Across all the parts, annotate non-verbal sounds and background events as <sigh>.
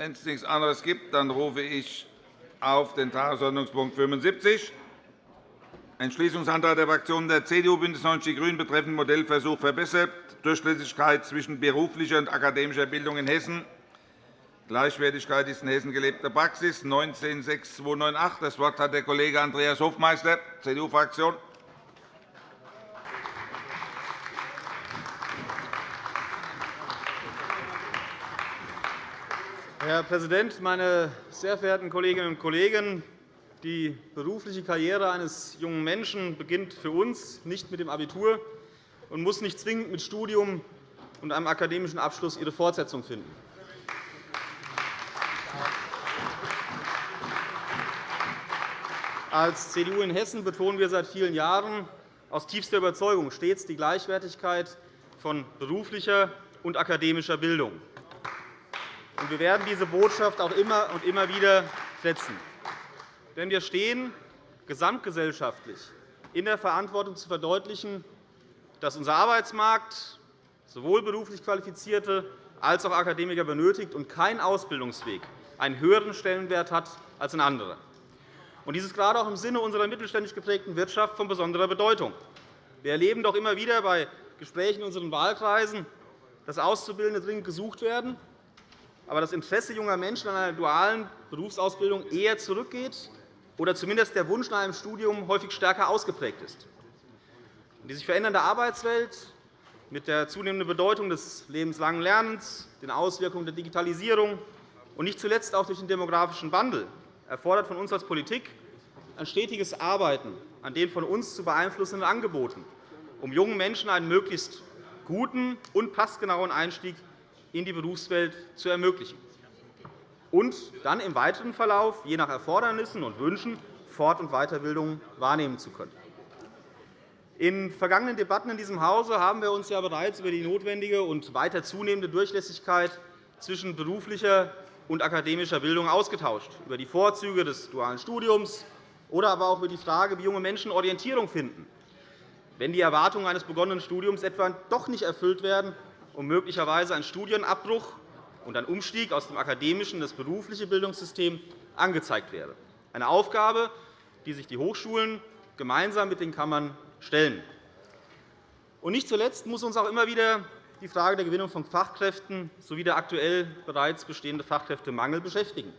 Wenn es nichts anderes gibt, dann rufe ich auf den Tagesordnungspunkt 75 Entschließungsantrag der Fraktionen der CDU, BÜNDNIS 90 die GRÜNEN betreffend Modellversuch verbessert, Durchlässigkeit zwischen beruflicher und akademischer Bildung in Hessen. Gleichwertigkeit ist in Hessen gelebte Praxis, 19.6298. Das Wort hat der Kollege Andreas Hofmeister, CDU-Fraktion. Herr Präsident, meine sehr verehrten Kolleginnen und Kollegen! Die berufliche Karriere eines jungen Menschen beginnt für uns nicht mit dem Abitur und muss nicht zwingend mit Studium und einem akademischen Abschluss ihre Fortsetzung finden. Als CDU in Hessen betonen wir seit vielen Jahren aus tiefster Überzeugung stets die Gleichwertigkeit von beruflicher und akademischer Bildung. Wir werden diese Botschaft auch immer und immer wieder setzen. Denn wir stehen gesamtgesellschaftlich in der Verantwortung zu verdeutlichen, dass unser Arbeitsmarkt sowohl beruflich Qualifizierte als auch Akademiker benötigt und kein Ausbildungsweg einen höheren Stellenwert hat als ein anderer. Dies ist gerade auch im Sinne unserer mittelständisch geprägten Wirtschaft von besonderer Bedeutung. Wir erleben doch immer wieder bei Gesprächen in unseren Wahlkreisen, dass Auszubildende dringend gesucht werden, aber das Interesse junger Menschen an einer dualen Berufsausbildung eher zurückgeht oder zumindest der Wunsch nach einem Studium häufig stärker ausgeprägt ist. Die sich verändernde Arbeitswelt mit der zunehmenden Bedeutung des lebenslangen Lernens, den Auswirkungen der Digitalisierung und nicht zuletzt auch durch den demografischen Wandel erfordert von uns als Politik ein stetiges Arbeiten an den von uns zu beeinflussenden Angeboten, um jungen Menschen einen möglichst guten und passgenauen Einstieg in die Berufswelt zu ermöglichen. Und dann im weiteren Verlauf, je nach Erfordernissen und Wünschen, Fort- und Weiterbildung wahrnehmen zu können. In vergangenen Debatten in diesem Hause haben wir uns ja bereits über die notwendige und weiter zunehmende Durchlässigkeit zwischen beruflicher und akademischer Bildung ausgetauscht, über die Vorzüge des dualen Studiums oder aber auch über die Frage, wie junge Menschen Orientierung finden, wenn die Erwartungen eines begonnenen Studiums etwa doch nicht erfüllt werden und möglicherweise ein Studienabbruch und ein Umstieg aus dem akademischen in das berufliche Bildungssystem angezeigt wäre. Eine Aufgabe, die sich die Hochschulen gemeinsam mit den Kammern stellen. Und nicht zuletzt muss uns auch immer wieder die Frage der Gewinnung von Fachkräften sowie der aktuell bereits bestehende Fachkräftemangel beschäftigen.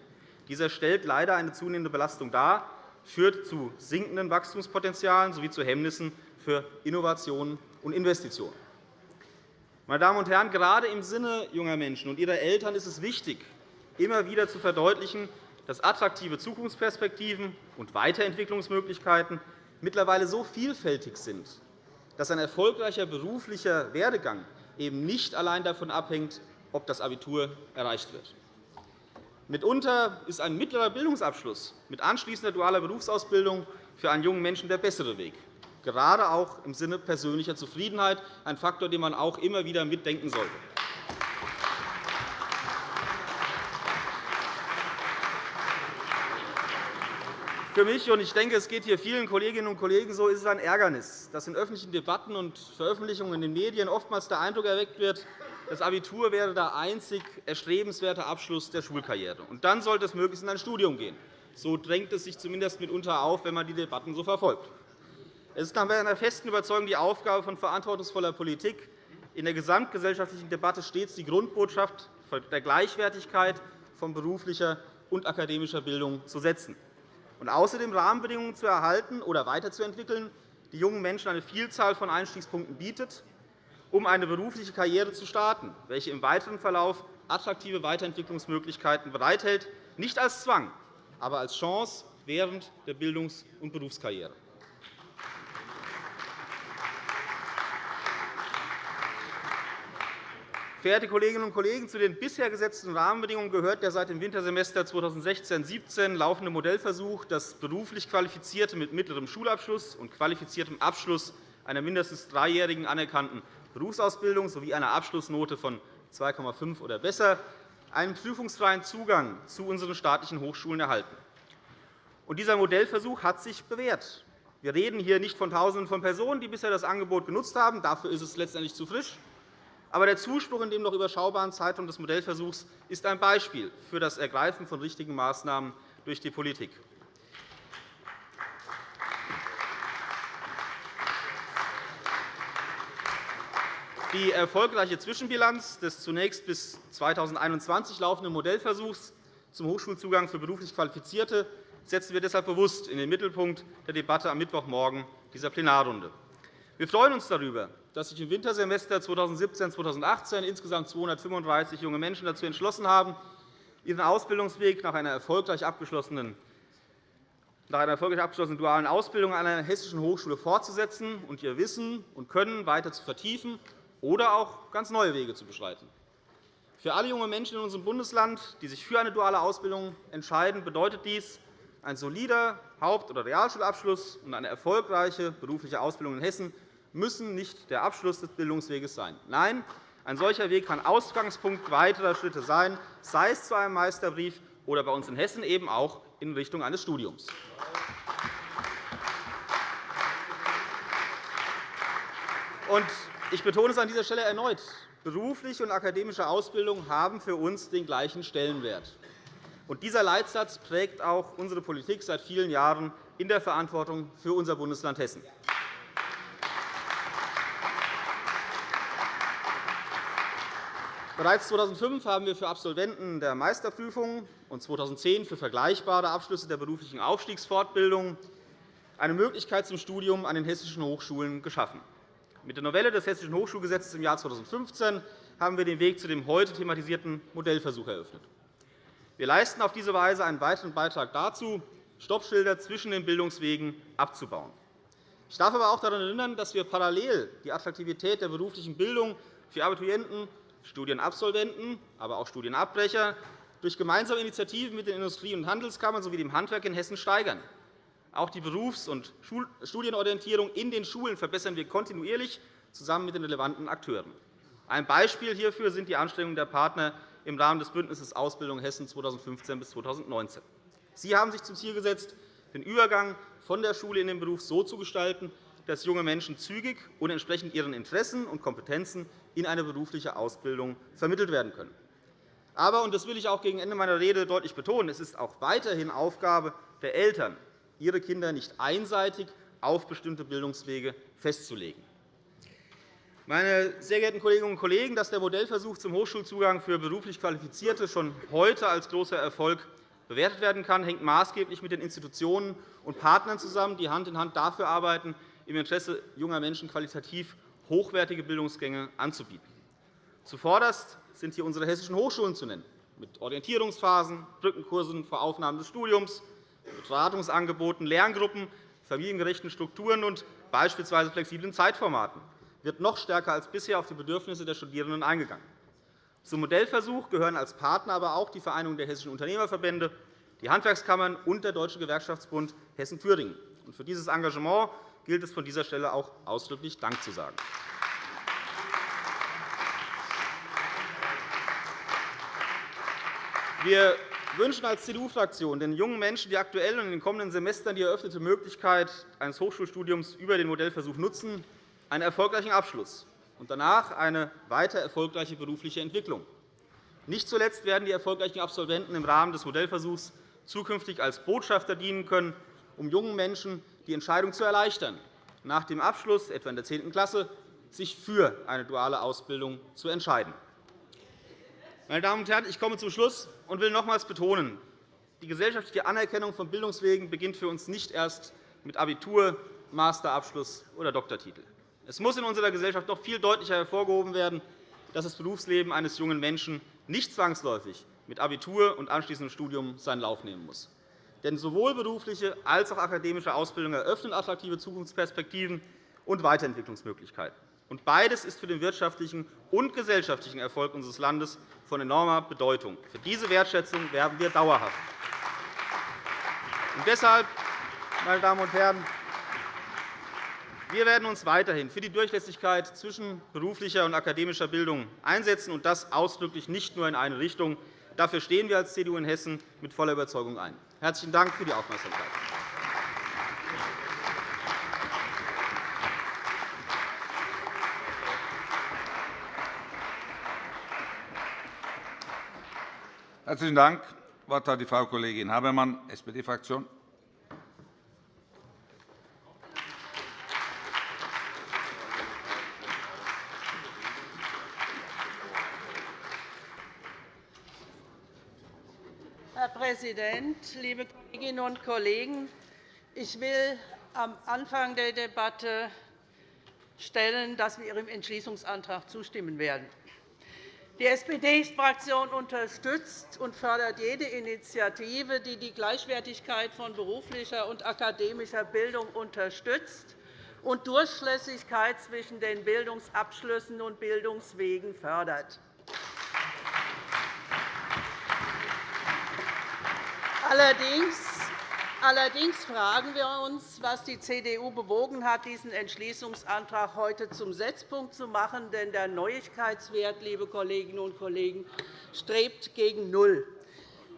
Dieser stellt leider eine zunehmende Belastung dar, führt zu sinkenden Wachstumspotenzialen sowie zu Hemmnissen für Innovationen und Investitionen. Meine Damen und Herren, gerade im Sinne junger Menschen und ihrer Eltern ist es wichtig, immer wieder zu verdeutlichen, dass attraktive Zukunftsperspektiven und Weiterentwicklungsmöglichkeiten mittlerweile so vielfältig sind, dass ein erfolgreicher beruflicher Werdegang eben nicht allein davon abhängt, ob das Abitur erreicht wird. Mitunter ist ein mittlerer Bildungsabschluss mit anschließender dualer Berufsausbildung für einen jungen Menschen der bessere Weg gerade auch im Sinne persönlicher Zufriedenheit, ein Faktor, den man auch immer wieder mitdenken sollte. Für mich, und ich denke, es geht hier vielen Kolleginnen und Kollegen so, ist es ein Ärgernis, dass in öffentlichen Debatten und Veröffentlichungen in den Medien oftmals der Eindruck erweckt wird, das Abitur wäre der einzig erstrebenswerte Abschluss der Schulkarriere. Und dann sollte es möglichst in ein Studium gehen. So drängt es sich zumindest mitunter auf, wenn man die Debatten so verfolgt. Es ist nach meiner festen Überzeugung die Aufgabe von verantwortungsvoller Politik, in der gesamtgesellschaftlichen Debatte stets die Grundbotschaft der Gleichwertigkeit von beruflicher und akademischer Bildung zu setzen und außerdem Rahmenbedingungen zu erhalten oder weiterzuentwickeln, die jungen Menschen eine Vielzahl von Einstiegspunkten bietet, um eine berufliche Karriere zu starten, welche im weiteren Verlauf attraktive Weiterentwicklungsmöglichkeiten bereithält, nicht als Zwang, aber als Chance während der Bildungs- und Berufskarriere. Verehrte Kolleginnen und Kollegen, zu den bisher gesetzten Rahmenbedingungen gehört der seit dem Wintersemester 2016-17 laufende Modellversuch, dass beruflich Qualifizierte mit mittlerem Schulabschluss und qualifiziertem Abschluss einer mindestens dreijährigen anerkannten Berufsausbildung sowie einer Abschlussnote von 2,5 oder besser einen prüfungsfreien Zugang zu unseren staatlichen Hochschulen erhalten. dieser Modellversuch hat sich bewährt. Wir reden hier nicht von Tausenden von Personen, die bisher das Angebot genutzt haben. Dafür ist es letztendlich zu frisch Aber der Zuspruch in dem noch überschaubaren Zeitraum des Modellversuchs ist ein Beispiel für das Ergreifen von richtigen Maßnahmen durch die Politik. Die erfolgreiche Zwischenbilanz des zunächst bis 2021 laufenden Modellversuchs zum Hochschulzugang für beruflich Qualifizierte setzen wir deshalb bewusst in den Mittelpunkt der Debatte am Mittwochmorgen dieser Plenarrunde. Wir freuen uns darüber, dass sich im Wintersemester 2017-2018 insgesamt 235 junge Menschen dazu entschlossen haben, ihren Ausbildungsweg nach einer erfolgreich abgeschlossenen nach einer erfolgreich abgeschlossenen dualen Ausbildung an einer hessischen Hochschule fortzusetzen und ihr Wissen und Können weiter zu vertiefen oder auch ganz neue Wege zu beschreiten. Für alle junge Menschen in unserem Bundesland, die sich für eine duale Ausbildung entscheiden, bedeutet dies, ein solider Haupt- oder Realschulabschluss und eine erfolgreiche berufliche Ausbildung in Hessen müssen nicht der Abschluss des Bildungsweges sein. Nein, ein solcher Weg kann Ausgangspunkt weiterer Schritte sein, sei es zu einem Meisterbrief oder bei uns in Hessen eben auch in Richtung eines Studiums. Ich betone es an dieser Stelle erneut. Berufliche und akademische Ausbildung haben für uns den gleichen Stellenwert. dieser Leitsatz prägt auch unsere Politik seit vielen Jahren in der Verantwortung für unser Bundesland Hessen. Bereits 2005 haben wir für Absolventen der Meisterprüfung und 2010 für vergleichbare Abschlüsse der beruflichen Aufstiegsfortbildung eine Möglichkeit zum Studium an den hessischen Hochschulen geschaffen. Mit der Novelle des Hessischen Hochschulgesetzes im Jahr 2015 haben wir den Weg zu dem heute thematisierten Modellversuch eröffnet. Wir leisten auf diese Weise einen weiteren Beitrag dazu, Stoppschilder zwischen den Bildungswegen abzubauen. Ich darf aber auch daran erinnern, dass wir parallel die Attraktivität der beruflichen Bildung für Abiturienten, Studienabsolventen, aber auch Studienabbrecher durch gemeinsame Initiativen mit den Industrie- und Handelskammern sowie dem Handwerk in Hessen steigern. Auch die Berufs- und Studienorientierung in den Schulen verbessern wir kontinuierlich zusammen mit den relevanten Akteuren. Ein Beispiel hierfür sind die Anstrengungen der Partner im Rahmen des Bündnisses Ausbildung Hessen 2015 bis 2019. Sie haben sich zum Ziel gesetzt, den Übergang von der Schule in den Beruf so zu gestalten, dass junge Menschen zügig und entsprechend ihren Interessen und Kompetenzen in eine berufliche Ausbildung vermittelt werden können. Aber, und das will ich auch gegen Ende meiner Rede deutlich betonen, es ist auch weiterhin Aufgabe der Eltern, ihre Kinder nicht einseitig auf bestimmte Bildungswege festzulegen. Meine sehr geehrten Kolleginnen und Kollegen, dass der Modellversuch zum Hochschulzugang für beruflich Qualifizierte schon heute als großer Erfolg bewertet werden kann, hängt maßgeblich mit den Institutionen und Partnern zusammen, die Hand in Hand dafür arbeiten, im Interesse junger Menschen qualitativ hochwertige Bildungsgänge anzubieten. Zuvorderst sind hier unsere hessischen Hochschulen zu nennen, mit Orientierungsphasen, Brückenkursen vor Aufnahme des Studiums, Beratungsangeboten, Lerngruppen, familiengerechten Strukturen und beispielsweise flexiblen Zeitformaten wird noch stärker als bisher auf die Bedürfnisse der Studierenden eingegangen. Zum Modellversuch gehören als Partner aber auch die Vereinigung der hessischen Unternehmerverbände, die Handwerkskammern und der Deutsche Gewerkschaftsbund Hessen-Thüringen. Für dieses Engagement gilt es von dieser Stelle auch ausdrücklich Dank zu sagen. Wir wünschen als CDU-Fraktion den jungen Menschen, die aktuell und in den kommenden Semestern die eröffnete Möglichkeit eines Hochschulstudiums über den Modellversuch nutzen, einen erfolgreichen Abschluss und danach eine weiter erfolgreiche berufliche Entwicklung. Nicht zuletzt werden die erfolgreichen Absolventen im Rahmen des Modellversuchs zukünftig als Botschafter dienen können, um jungen Menschen die Entscheidung zu erleichtern, nach dem Abschluss, etwa in der 10. Klasse, sich für eine duale Ausbildung zu entscheiden. Meine Damen und Herren, ich komme zum Schluss und will nochmals betonen, die gesellschaftliche Anerkennung von Bildungswegen beginnt für uns nicht erst mit Abitur, Masterabschluss oder Doktortitel. Es muss in unserer Gesellschaft noch viel deutlicher hervorgehoben werden, dass das Berufsleben eines jungen Menschen nicht zwangsläufig mit Abitur und anschließendem Studium seinen Lauf nehmen muss. Denn sowohl berufliche als auch akademische Ausbildung eröffnen attraktive Zukunftsperspektiven und Weiterentwicklungsmöglichkeiten. Beides ist für den wirtschaftlichen und gesellschaftlichen Erfolg unseres Landes von enormer Bedeutung. Für diese Wertschätzung werben wir dauerhaft. Und deshalb, meine Damen und Herren, wir werden uns weiterhin für die Durchlässigkeit zwischen beruflicher und akademischer Bildung einsetzen, und das ausdrücklich nicht nur in eine Richtung. Dafür stehen wir als CDU in Hessen mit voller Überzeugung ein. Herzlichen Dank für die Aufmerksamkeit. Herzlichen Dank. Das Wort hat die Frau Kollegin Habermann, SPD-Fraktion. Präsident, liebe Kolleginnen und Kollegen! Ich will am Anfang der Debatte stellen, dass wir Ihrem Entschließungsantrag zustimmen werden. Die SPD-Fraktion unterstützt und fördert jede Initiative, die die Gleichwertigkeit von beruflicher und akademischer Bildung unterstützt und Durchlässigkeit zwischen den Bildungsabschlüssen und Bildungswegen fördert. Allerdings fragen wir uns, was die CDU bewogen hat, diesen Entschließungsantrag heute zum Setzpunkt zu machen. Denn der Neuigkeitswert, liebe Kolleginnen und Kollegen, strebt gegen Null.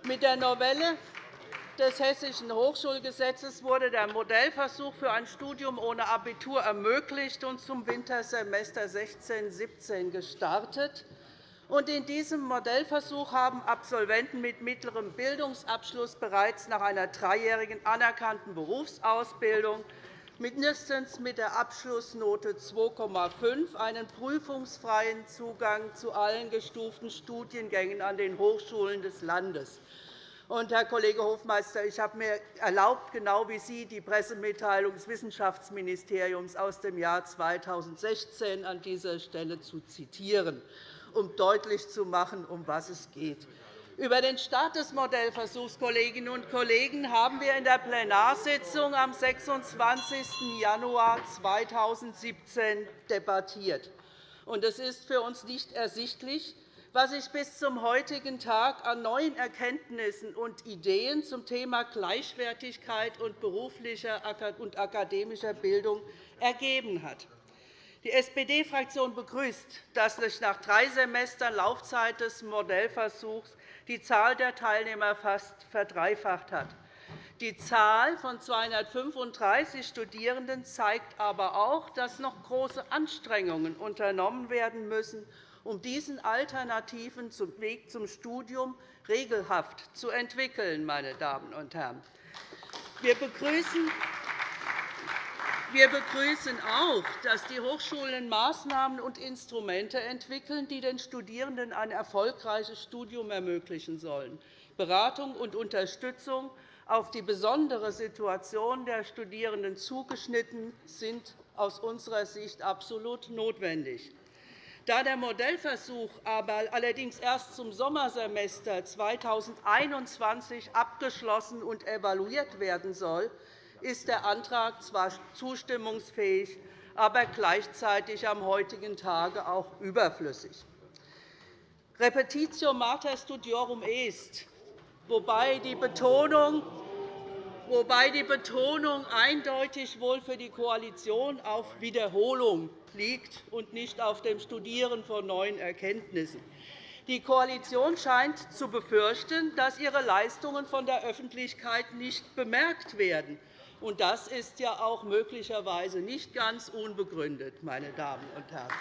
Mit der Novelle des Hessischen Hochschulgesetzes wurde der Modellversuch für ein Studium ohne Abitur ermöglicht und zum Wintersemester 16-17 gestartet. In diesem Modellversuch haben Absolventen mit mittlerem Bildungsabschluss bereits nach einer dreijährigen anerkannten Berufsausbildung mindestens mit der Abschlussnote 2,5 einen prüfungsfreien Zugang zu allen gestuften Studiengängen an den Hochschulen des Landes. Herr Kollege Hofmeister, ich habe mir erlaubt, genau wie Sie die Pressemitteilung des Wissenschaftsministeriums aus dem Jahr 2016 an dieser Stelle zu zitieren um deutlich zu machen, um was es geht. Über den Start des Modellversuchs Kolleginnen und Kollegen, haben wir in der Plenarsitzung am 26. Januar 2017 debattiert. Es ist für uns nicht ersichtlich, was sich bis zum heutigen Tag an neuen Erkenntnissen und Ideen zum Thema Gleichwertigkeit und beruflicher und akademischer Bildung ergeben hat. Die SPD-Fraktion begrüßt, dass sich nach drei Semestern Laufzeit des Modellversuchs die Zahl der Teilnehmer fast verdreifacht hat. Die Zahl von 235 Studierenden zeigt aber auch, dass noch große Anstrengungen unternommen werden müssen, um diesen alternativen Weg zum Studium regelhaft zu entwickeln. Meine Damen und Herren. Wir begrüßen wir begrüßen auch, dass die Hochschulen Maßnahmen und Instrumente entwickeln, die den Studierenden ein erfolgreiches Studium ermöglichen sollen. Beratung und Unterstützung auf die besondere Situation der Studierenden zugeschnitten sind aus unserer Sicht absolut notwendig. Da der Modellversuch aber allerdings erst zum Sommersemester 2021 abgeschlossen und evaluiert werden soll, ist der Antrag zwar zustimmungsfähig, aber gleichzeitig am heutigen Tage auch überflüssig. Repetitio mater studiorum est, wobei die Betonung wobei die Betonung eindeutig wohl für die Koalition auf Wiederholung liegt und nicht auf dem Studieren von neuen Erkenntnissen. Die Koalition scheint zu befürchten, dass ihre Leistungen von der Öffentlichkeit nicht bemerkt werden. Und das ist ja auch möglicherweise nicht ganz unbegründet, meine Damen und Herren.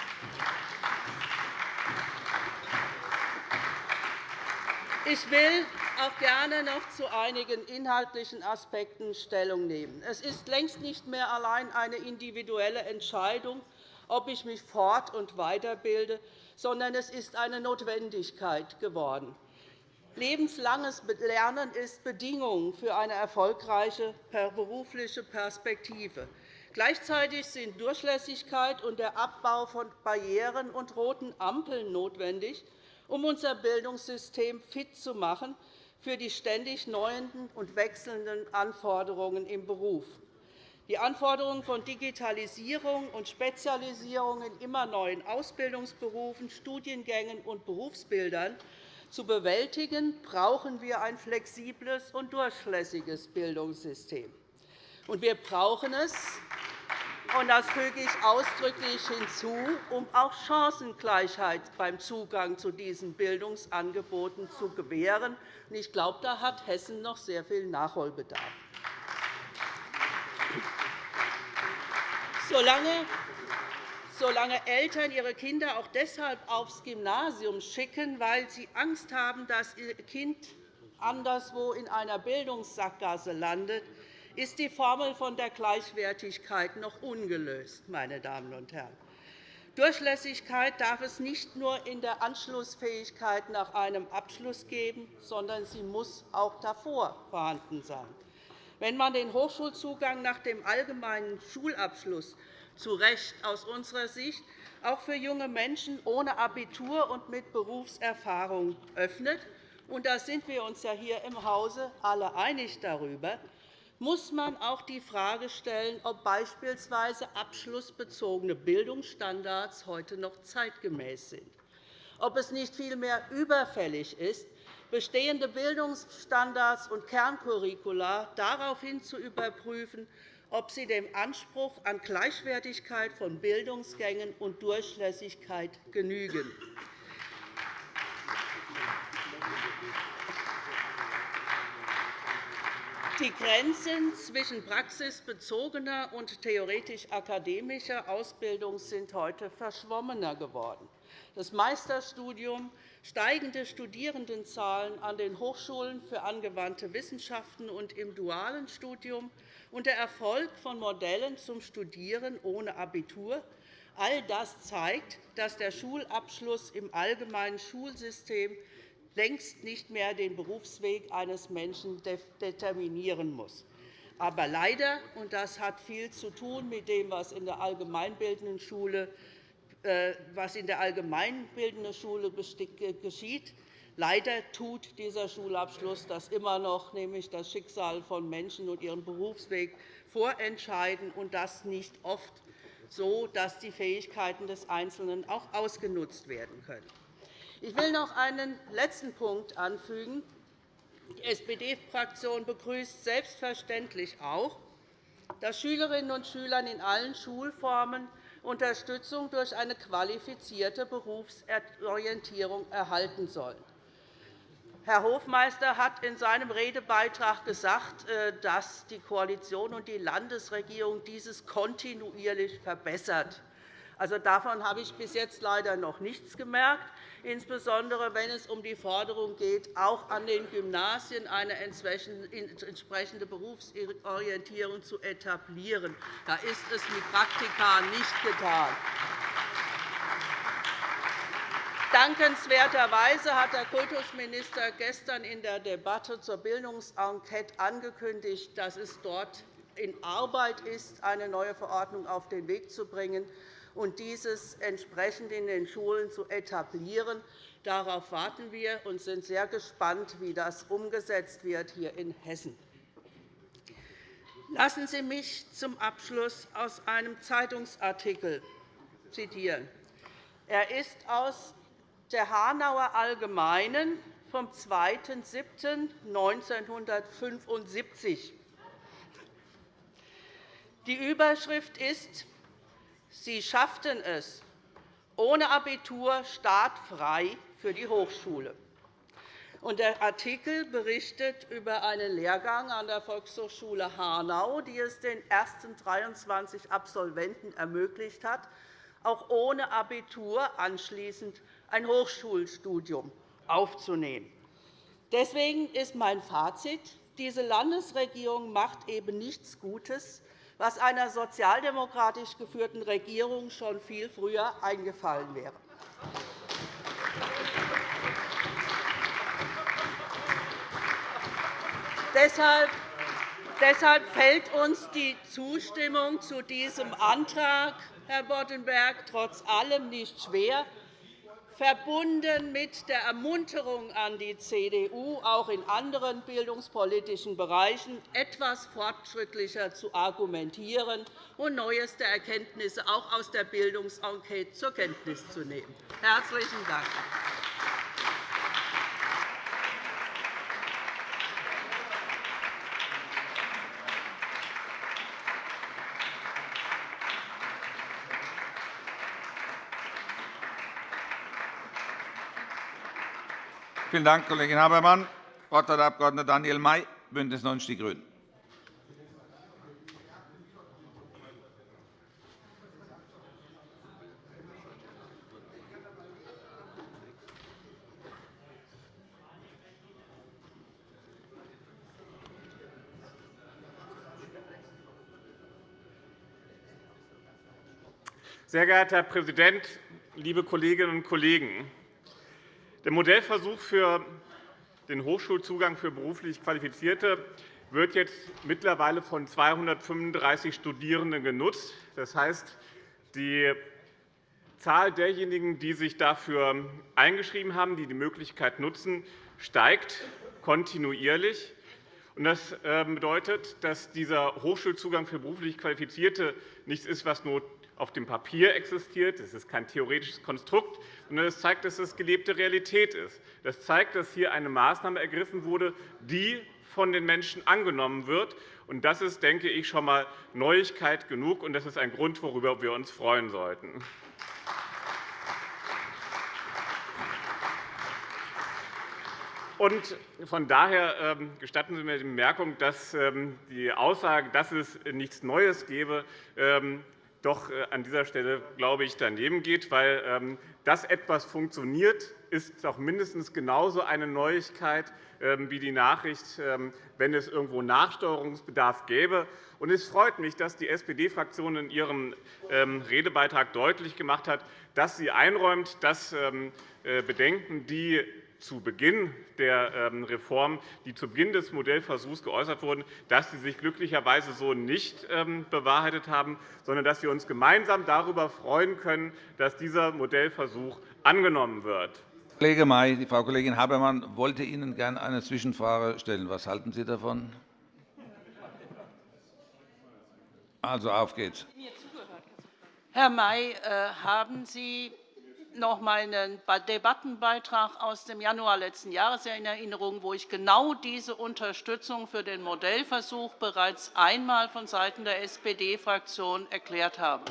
Ich will auch gerne noch zu einigen inhaltlichen Aspekten Stellung nehmen. Es ist längst nicht mehr allein eine individuelle Entscheidung, ob ich mich fort- und weiterbilde, sondern es ist eine Notwendigkeit geworden. Lebenslanges Lernen ist Bedingung für eine erfolgreiche berufliche Perspektive. Gleichzeitig sind Durchlässigkeit und der Abbau von Barrieren und roten Ampeln notwendig, um unser Bildungssystem fit zu machen für die ständig neuen und wechselnden Anforderungen im Beruf. Die Anforderungen von Digitalisierung und Spezialisierung in immer neuen Ausbildungsberufen, Studiengängen und Berufsbildern zu bewältigen, brauchen wir ein flexibles und durchlässiges Bildungssystem. wir brauchen es, und das füge ich ausdrücklich hinzu, um auch Chancengleichheit beim Zugang zu diesen Bildungsangeboten zu gewähren. Ich glaube, da hat Hessen noch sehr viel Nachholbedarf. solange Eltern ihre Kinder auch deshalb aufs Gymnasium schicken, weil sie Angst haben, dass ihr Kind anderswo in einer Bildungssackgasse landet, ist die Formel von der Gleichwertigkeit noch ungelöst. Meine Damen und Herren. Durchlässigkeit darf es nicht nur in der Anschlussfähigkeit nach einem Abschluss geben, sondern sie muss auch davor vorhanden sein. Wenn man den Hochschulzugang nach dem allgemeinen Schulabschluss zu Recht aus unserer Sicht auch für junge Menschen ohne Abitur und mit Berufserfahrung öffnet, und da sind wir uns ja hier im Hause alle einig darüber, muss man auch die Frage stellen, ob beispielsweise abschlussbezogene Bildungsstandards heute noch zeitgemäß sind, ob es nicht vielmehr überfällig ist, bestehende Bildungsstandards und Kerncurricula daraufhin zu überprüfen, ob sie dem Anspruch an Gleichwertigkeit von Bildungsgängen und Durchlässigkeit genügen. Die Grenzen zwischen praxisbezogener und theoretisch-akademischer Ausbildung sind heute verschwommener geworden. Das Meisterstudium, steigende Studierendenzahlen an den Hochschulen für angewandte Wissenschaften und im dualen Studium und der Erfolg von Modellen zum Studieren ohne Abitur all das zeigt, dass der Schulabschluss im allgemeinen Schulsystem längst nicht mehr den Berufsweg eines Menschen determinieren muss. Aber leider, und das hat viel zu tun mit dem, was in der allgemeinbildenden Schule, äh, was in der allgemeinbildenden Schule geschieht, Leider tut dieser Schulabschluss das immer noch, nämlich das Schicksal von Menschen und ihren Berufsweg vorentscheiden, und das nicht oft so, dass die Fähigkeiten des Einzelnen auch ausgenutzt werden können. Ich will noch einen letzten Punkt anfügen. Die SPD-Fraktion begrüßt selbstverständlich auch, dass Schülerinnen und Schüler in allen Schulformen Unterstützung durch eine qualifizierte Berufsorientierung erhalten sollen. Herr Hofmeister hat in seinem Redebeitrag gesagt, äh, dass die Koalition und die Landesregierung dieses kontinuierlich verbessert. Also, davon habe ich bis jetzt leider noch nichts gemerkt, insbesondere wenn es um die Forderung geht, auch an den Gymnasien eine entsprechende Berufsorientierung zu etablieren. Da ist es mit Praktika nicht getan. Dankenswerterweise hat der Kultusminister gestern in der Debatte zur Bildungsenquete angekündigt, dass es dort in Arbeit ist, eine neue Verordnung auf den Weg zu bringen und dieses entsprechend in den Schulen zu etablieren. Darauf warten wir und sind sehr gespannt, wie das umgesetzt wird hier in Hessen. Lassen Sie mich zum Abschluss aus einem Zeitungsartikel zitieren. Er ist aus der Hanauer Allgemeinen vom 2.7.1975. Die Überschrift ist Sie schafften es ohne Abitur startfrei für die Hochschule. Der Artikel berichtet über einen Lehrgang an der Volkshochschule Hanau, die es den ersten 23 Absolventen ermöglicht hat, auch ohne Abitur anschließend ein Hochschulstudium aufzunehmen. Deswegen ist mein Fazit. Diese Landesregierung macht eben nichts Gutes, was einer sozialdemokratisch geführten Regierung schon viel früher eingefallen wäre. Deshalb fällt uns die Zustimmung zu diesem Antrag, Herr Boddenberg, trotz allem nicht schwer verbunden mit der Ermunterung an die CDU, auch in anderen bildungspolitischen Bereichen etwas fortschrittlicher zu argumentieren und neueste Erkenntnisse auch aus der Bildungsenquete zur Kenntnis zu nehmen. – Herzlichen Dank. Vielen Dank, Kollegin Habermann. Das Wort hat der Abg. Daniel May, BÜNDNIS 90 die GRÜNEN. Sehr geehrter Herr Präsident, liebe Kolleginnen und Kollegen! Der Modellversuch für den Hochschulzugang für beruflich Qualifizierte wird jetzt mittlerweile von 235 Studierenden genutzt. Das heißt, die Zahl derjenigen, die sich dafür eingeschrieben haben, die die Möglichkeit nutzen, steigt kontinuierlich. Das ähm, bedeutet, dass dieser Hochschulzugang für beruflich Qualifizierte nichts ist, was nur auf dem Papier existiert. Es ist kein theoretisches Konstrukt, es zeigt, dass es gelebte Realität ist. Das zeigt, dass hier eine Maßnahme ergriffen wurde, die von den Menschen angenommen wird. Das ist, denke ich, schon einmal Neuigkeit genug, und das ist ein Grund, worüber wir uns freuen sollten. Von daher ähm, gestatten Sie mir die Bemerkung, dass ähm, die Aussage, dass es nichts Neues gebe, ähm, doch äh, an dieser Stelle, glaube ich, daneben geht, weil dass etwas funktioniert, ist doch mindestens genauso eine Neuigkeit wie die Nachricht, wenn es irgendwo Nachsteuerungsbedarf gäbe. Es freut mich, dass die SPD-Fraktion in ihrem Redebeitrag deutlich gemacht hat, dass sie einräumt, dass äh, Bedenken, die zu Beginn der ähm, Reform, die zu Beginn des Modellversuchs geäußert wurden, dass sie sich glücklicherweise so nicht ähm, bewahrheitet haben, sondern dass wir uns gemeinsam darüber freuen können, dass dieser Modellversuch angenommen wird. Kollege May, die Frau Kollegin Habermann wollte Ihnen gerne eine Zwischenfrage stellen. Was halten Sie davon? Also, auf geht's. Herr May, äh, haben Sie noch einmal einen Debattenbeitrag aus dem Januar letzten Jahres in Erinnerung, wo ich genau diese Unterstützung für den Modellversuch bereits einmal vonseiten der SPD-Fraktion erklärt habe.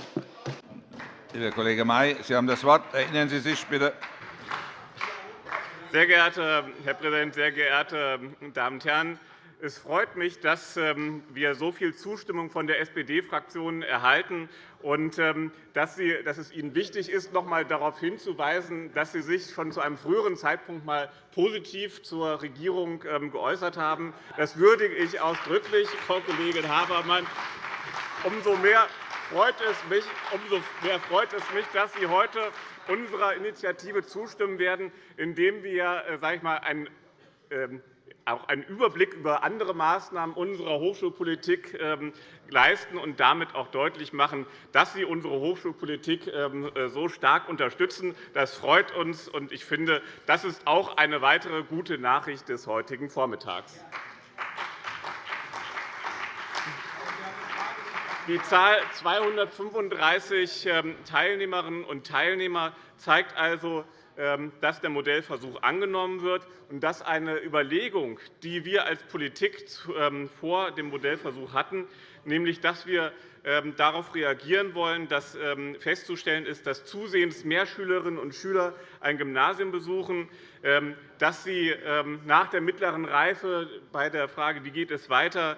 Lieber Kollege May, Sie haben das Wort. Erinnern Sie sich bitte. Sehr geehrter Herr Präsident, sehr geehrte Damen und Herren! Es freut mich, dass ähm, wir so viel Zustimmung von der SPD-Fraktion erhalten und ähm, dass es Ihnen wichtig ist, noch einmal darauf hinzuweisen, dass Sie sich schon zu einem früheren Zeitpunkt einmal positiv zur Regierung ähm, geäußert haben. Das würdige ich ausdrücklich, Frau Kollegin Habermann. Umso mehr freut es mich, umso mehr freut es mich dass Sie heute unserer Initiative zustimmen werden, indem wir äh, sage ich mal, ein auch einen Überblick über andere Maßnahmen unserer Hochschulpolitik ähm, leisten und damit auch deutlich machen, dass Sie unsere Hochschulpolitik ähm, äh, so stark unterstützen. Das freut uns, und ich finde, das ist auch eine weitere gute Nachricht des heutigen Vormittags. Die Zahl 235 ähm, Teilnehmerinnen und Teilnehmer zeigt also, dass der Modellversuch angenommen wird und dass eine Überlegung, die wir als Politik ähm, vor dem Modellversuch hatten, nämlich dass wir ähm, darauf reagieren wollen, dass festzustellen ist, dass zusehends mehr Schülerinnen und Schüler ein Gymnasium besuchen, dass sie nach der mittleren Reife bei der Frage, wie geht es weiter,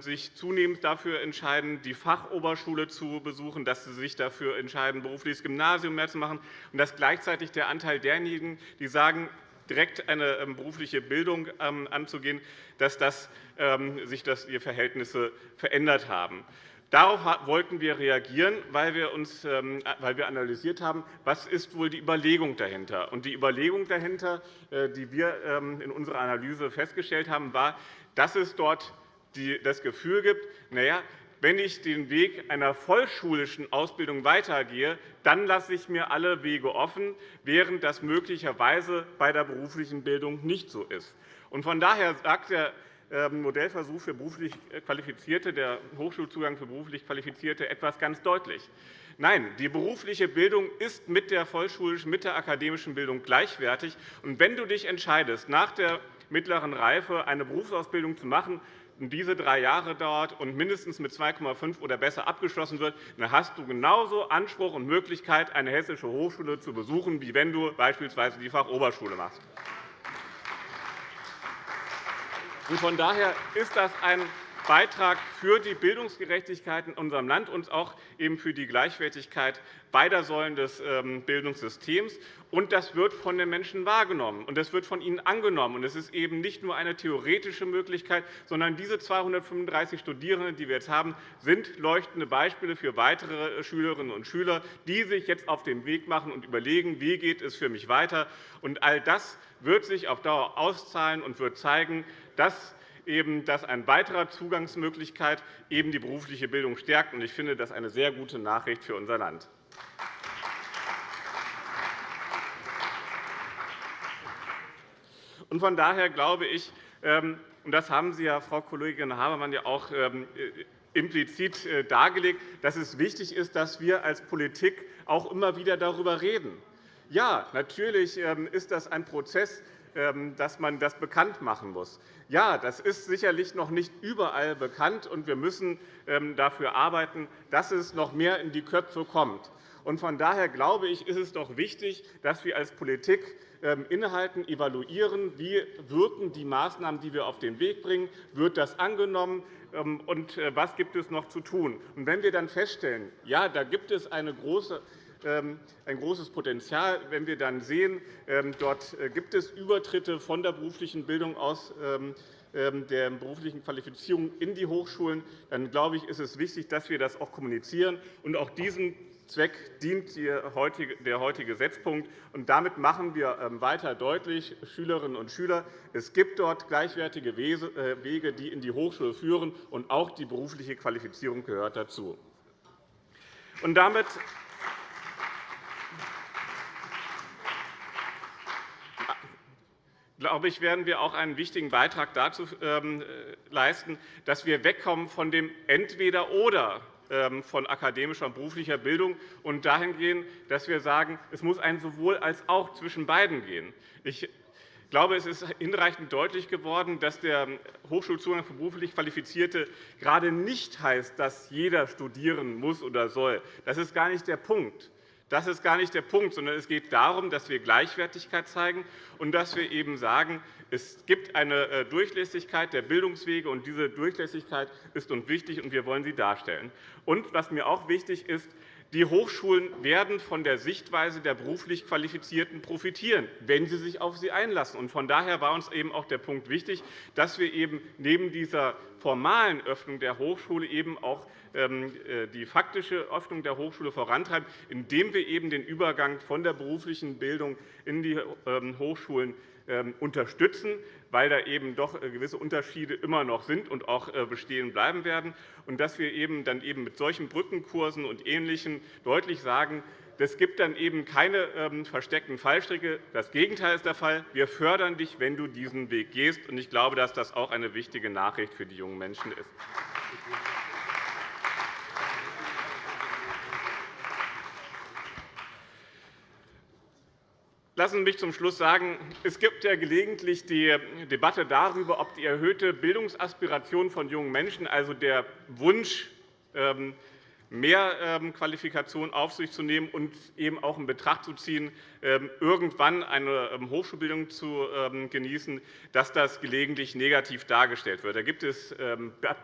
sich zunehmend dafür entscheiden, die Fachoberschule zu besuchen, dass sie sich dafür entscheiden, berufliches Gymnasium mehr zu machen, und dass gleichzeitig der Anteil derjenigen, die sagen, direkt eine ähm, berufliche Bildung ähm, anzugehen, dass das, ähm, sich das, die Verhältnisse verändert haben. Darauf wollten wir reagieren, weil wir, uns, weil wir analysiert haben, was ist wohl die Überlegung dahinter ist. Die Überlegung dahinter, äh, die wir in unserer Analyse festgestellt haben, war, dass es dort das Gefühl gibt, na ja, wenn ich den Weg einer vollschulischen Ausbildung weitergehe, dann lasse ich mir alle Wege offen, während das möglicherweise bei der beruflichen Bildung nicht so ist. Von daher sagt der ähm, Modellversuch für beruflich Qualifizierte, der Hochschulzugang für beruflich Qualifizierte, etwas ganz deutlich. Nein, die berufliche Bildung ist mit der vollschulischen, mit der akademischen Bildung gleichwertig. Und wenn du dich entscheidest, nach der mittleren Reife eine Berufsausbildung zu machen, diese drei Jahre dauert und mindestens mit 2,5 oder besser abgeschlossen wird, dann hast du genauso Anspruch und Möglichkeit, eine hessische Hochschule zu besuchen, wie wenn du beispielsweise die Fachoberschule machst. Von daher ist das ein Beitrag für die Bildungsgerechtigkeit in unserem Land und auch eben für die Gleichwertigkeit beider Säulen des ähm, Bildungssystems. Und das wird von den Menschen wahrgenommen, und das wird von ihnen angenommen. Es ist eben nicht nur eine theoretische Möglichkeit, sondern diese 235 Studierenden, die wir jetzt haben, sind leuchtende Beispiele für weitere Schülerinnen und Schüler, die sich jetzt auf den Weg machen und überlegen, wie geht es für mich weiter. Und all das wird sich auf Dauer auszahlen und wird zeigen, dass eben, dass eine weitere Zugangsmöglichkeit eben die berufliche Bildung stärkt. Ich finde das eine sehr gute Nachricht für unser Land. Von daher glaube ich, ähm, und das haben Sie, ja, Frau Kollegin Habermann, ja auch ähm, äh, implizit äh, dargelegt, dass es wichtig ist, dass wir als Politik auch immer wieder darüber reden. Ja, natürlich ähm, ist das ein Prozess, dass man das bekannt machen muss. Ja, das ist sicherlich noch nicht überall bekannt, und wir müssen dafür arbeiten, dass es noch mehr in die Köpfe kommt. Von daher glaube ich, ist es doch wichtig, dass wir als Politik ähm, innehalten, evaluieren, wie wirken die Maßnahmen, die wir auf den Weg bringen, wird das angenommen ähm, und äh, was gibt es noch zu tun. Und wenn wir dann feststellen, ja, da gibt es eine große ähm, ein großes Potenzial. Wenn wir dann sehen, dort äh, gibt es Übertritte von der beruflichen Bildung aus der beruflichen Qualifizierung in die Hochschulen, dann glaube ich, ist es wichtig, dass wir das auch kommunizieren und auch diesen Zweck dient der heutige Gesetzpunkt. damit machen wir ähm, weiter deutlich, Schülerinnen und Schüler, es gibt dort gleichwertige äh, Wege, die in die Hochschule führen, und auch die berufliche Qualifizierung gehört dazu. Und damit glaube ich, werden wir auch einen wichtigen Beitrag dazu ähm, äh, leisten, dass wir wegkommen von dem Entweder-Oder ähm, von akademischer und beruflicher Bildung und dahin gehen, dass wir sagen, es muss ein sowohl als auch zwischen beiden gehen. Ich glaube, es ist hinreichend deutlich geworden, dass der Hochschulzugang für beruflich Qualifizierte gerade nicht heißt, dass jeder studieren muss oder soll. Das ist gar nicht der Punkt. Das ist gar nicht der Punkt, sondern es geht darum, dass wir Gleichwertigkeit zeigen und dass wir eben sagen, es gibt eine äh, Durchlässigkeit der Bildungswege, und diese Durchlässigkeit ist uns wichtig, und wir wollen sie darstellen. Und was mir auch wichtig ist, die Hochschulen werden von der Sichtweise der beruflich Qualifizierten profitieren, wenn sie sich auf sie einlassen. Von daher war uns eben auch der Punkt wichtig, dass wir eben neben dieser formalen Öffnung der Hochschule eben auch die faktische Öffnung der Hochschule vorantreiben, indem wir eben den Übergang von der beruflichen Bildung in die ähm, Hochschulen ähm, unterstützen, weil da eben doch äh, gewisse Unterschiede immer noch sind und auch äh, bestehen bleiben werden, und dass wir eben dann eben mit solchen Brückenkursen und Ähnlichem deutlich sagen, es gibt dann eben keine ähm, versteckten Fallstricke. Das Gegenteil ist der Fall. Wir fördern dich, wenn du diesen Weg gehst. Ich glaube, dass das auch eine wichtige Nachricht für die jungen Menschen ist. Lassen Sie mich zum Schluss sagen, es gibt ja gelegentlich die Debatte darüber, ob die erhöhte Bildungsaspiration von jungen Menschen, also der Wunsch, ähm, mehr ähm, Qualifikation auf sich zu nehmen und eben auch in Betracht zu ziehen, ähm, irgendwann eine Hochschulbildung zu genießen, dass das gelegentlich negativ dargestellt wird. Da gibt es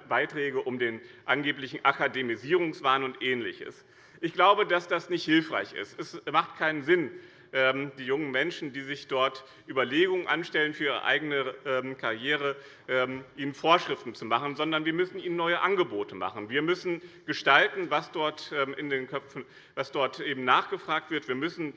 Beiträge um den angeblichen Akademisierungswahn und Ähnliches. Ich glaube, dass das nicht hilfreich ist. Es macht keinen Sinn, die jungen Menschen, die sich dort Überlegungen anstellen für ihre eigene ähm, Karriere, ähm, ihnen Vorschriften zu machen, sondern wir müssen ihnen neue Angebote machen. Wir müssen gestalten, was dort in den Köpfen was dort eben nachgefragt wird. Wir müssen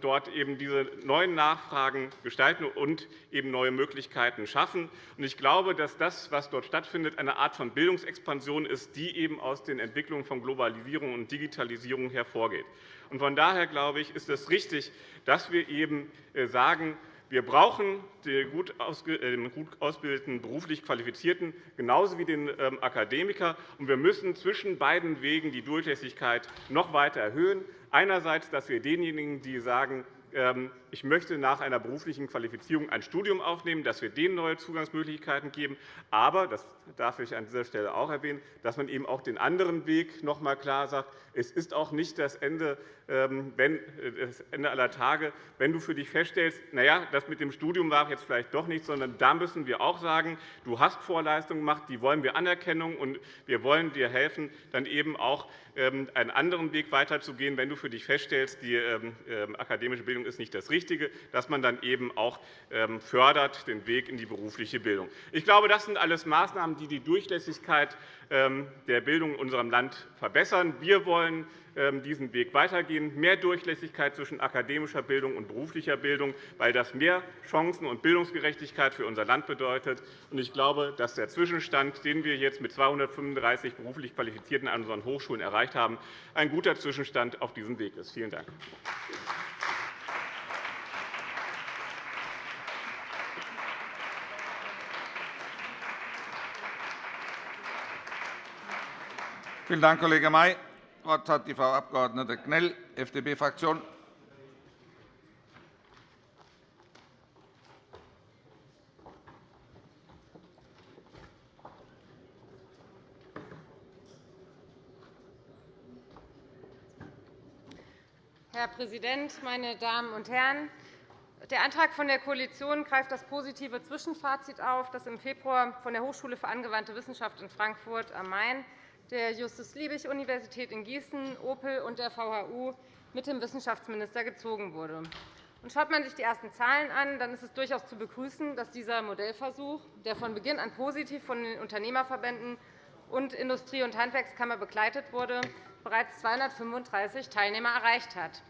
dort eben diese neuen Nachfragen gestalten und eben neue Möglichkeiten schaffen. Ich glaube, dass das, was dort stattfindet, eine Art von Bildungsexpansion ist, die eben aus den Entwicklungen von Globalisierung und Digitalisierung hervorgeht. Von daher glaube ich, ist es richtig, dass wir eben äh, sagen, wir brauchen den gut ausgebildeten, beruflich Qualifizierten genauso wie den ähm, Akademiker. Und wir müssen zwischen beiden Wegen die Durchlässigkeit noch weiter erhöhen. Einerseits, dass wir denjenigen, die sagen, ähm, ich möchte nach einer beruflichen Qualifizierung ein Studium aufnehmen, dass wir denen neue Zugangsmöglichkeiten geben, aber, das darf ich an dieser Stelle auch erwähnen, dass man eben auch den anderen Weg noch einmal klar sagt, es ist auch nicht das Ende, ähm, wenn, äh, das Ende aller Tage, wenn du für dich feststellst, na ja, das mit dem Studium war jetzt vielleicht doch nicht, sondern da müssen wir auch sagen, du hast Vorleistungen gemacht, die wollen wir anerkennen, und wir wollen dir helfen, dann eben auch ähm, einen anderen Weg weiterzugehen, wenn du für dich feststellst, die ähm, akademische Bildung ist nicht das Richtige, dass man dann eben auch fördert den Weg in die berufliche Bildung. Ich glaube, das sind alles Maßnahmen, die die Durchlässigkeit der Bildung in unserem Land verbessern. Wir wollen ähm, diesen Weg weitergehen, mehr Durchlässigkeit zwischen akademischer Bildung und beruflicher Bildung, weil das mehr Chancen und Bildungsgerechtigkeit für unser Land bedeutet. Ich glaube, dass der Zwischenstand, den wir jetzt mit 235 beruflich Qualifizierten an unseren Hochschulen erreicht haben, ein guter Zwischenstand auf diesem Weg ist. Vielen Dank. Vielen Dank, Kollege May. Das Wort hat die Frau Abg. Knell, FDP-Fraktion. Herr Präsident, meine Damen und Herren! Der Antrag von der Koalition greift das positive Zwischenfazit auf, das im Februar von der Hochschule für angewandte Wissenschaft in Frankfurt am Main der Justus-Liebig-Universität in Gießen, Opel und der VHU mit dem Wissenschaftsminister gezogen wurde. schaut man sich die ersten Zahlen an, dann ist es durchaus zu begrüßen, dass dieser Modellversuch, der von Beginn an positiv von den Unternehmerverbänden und Industrie- und Handwerkskammer begleitet wurde, bereits 235 Teilnehmer erreicht hat.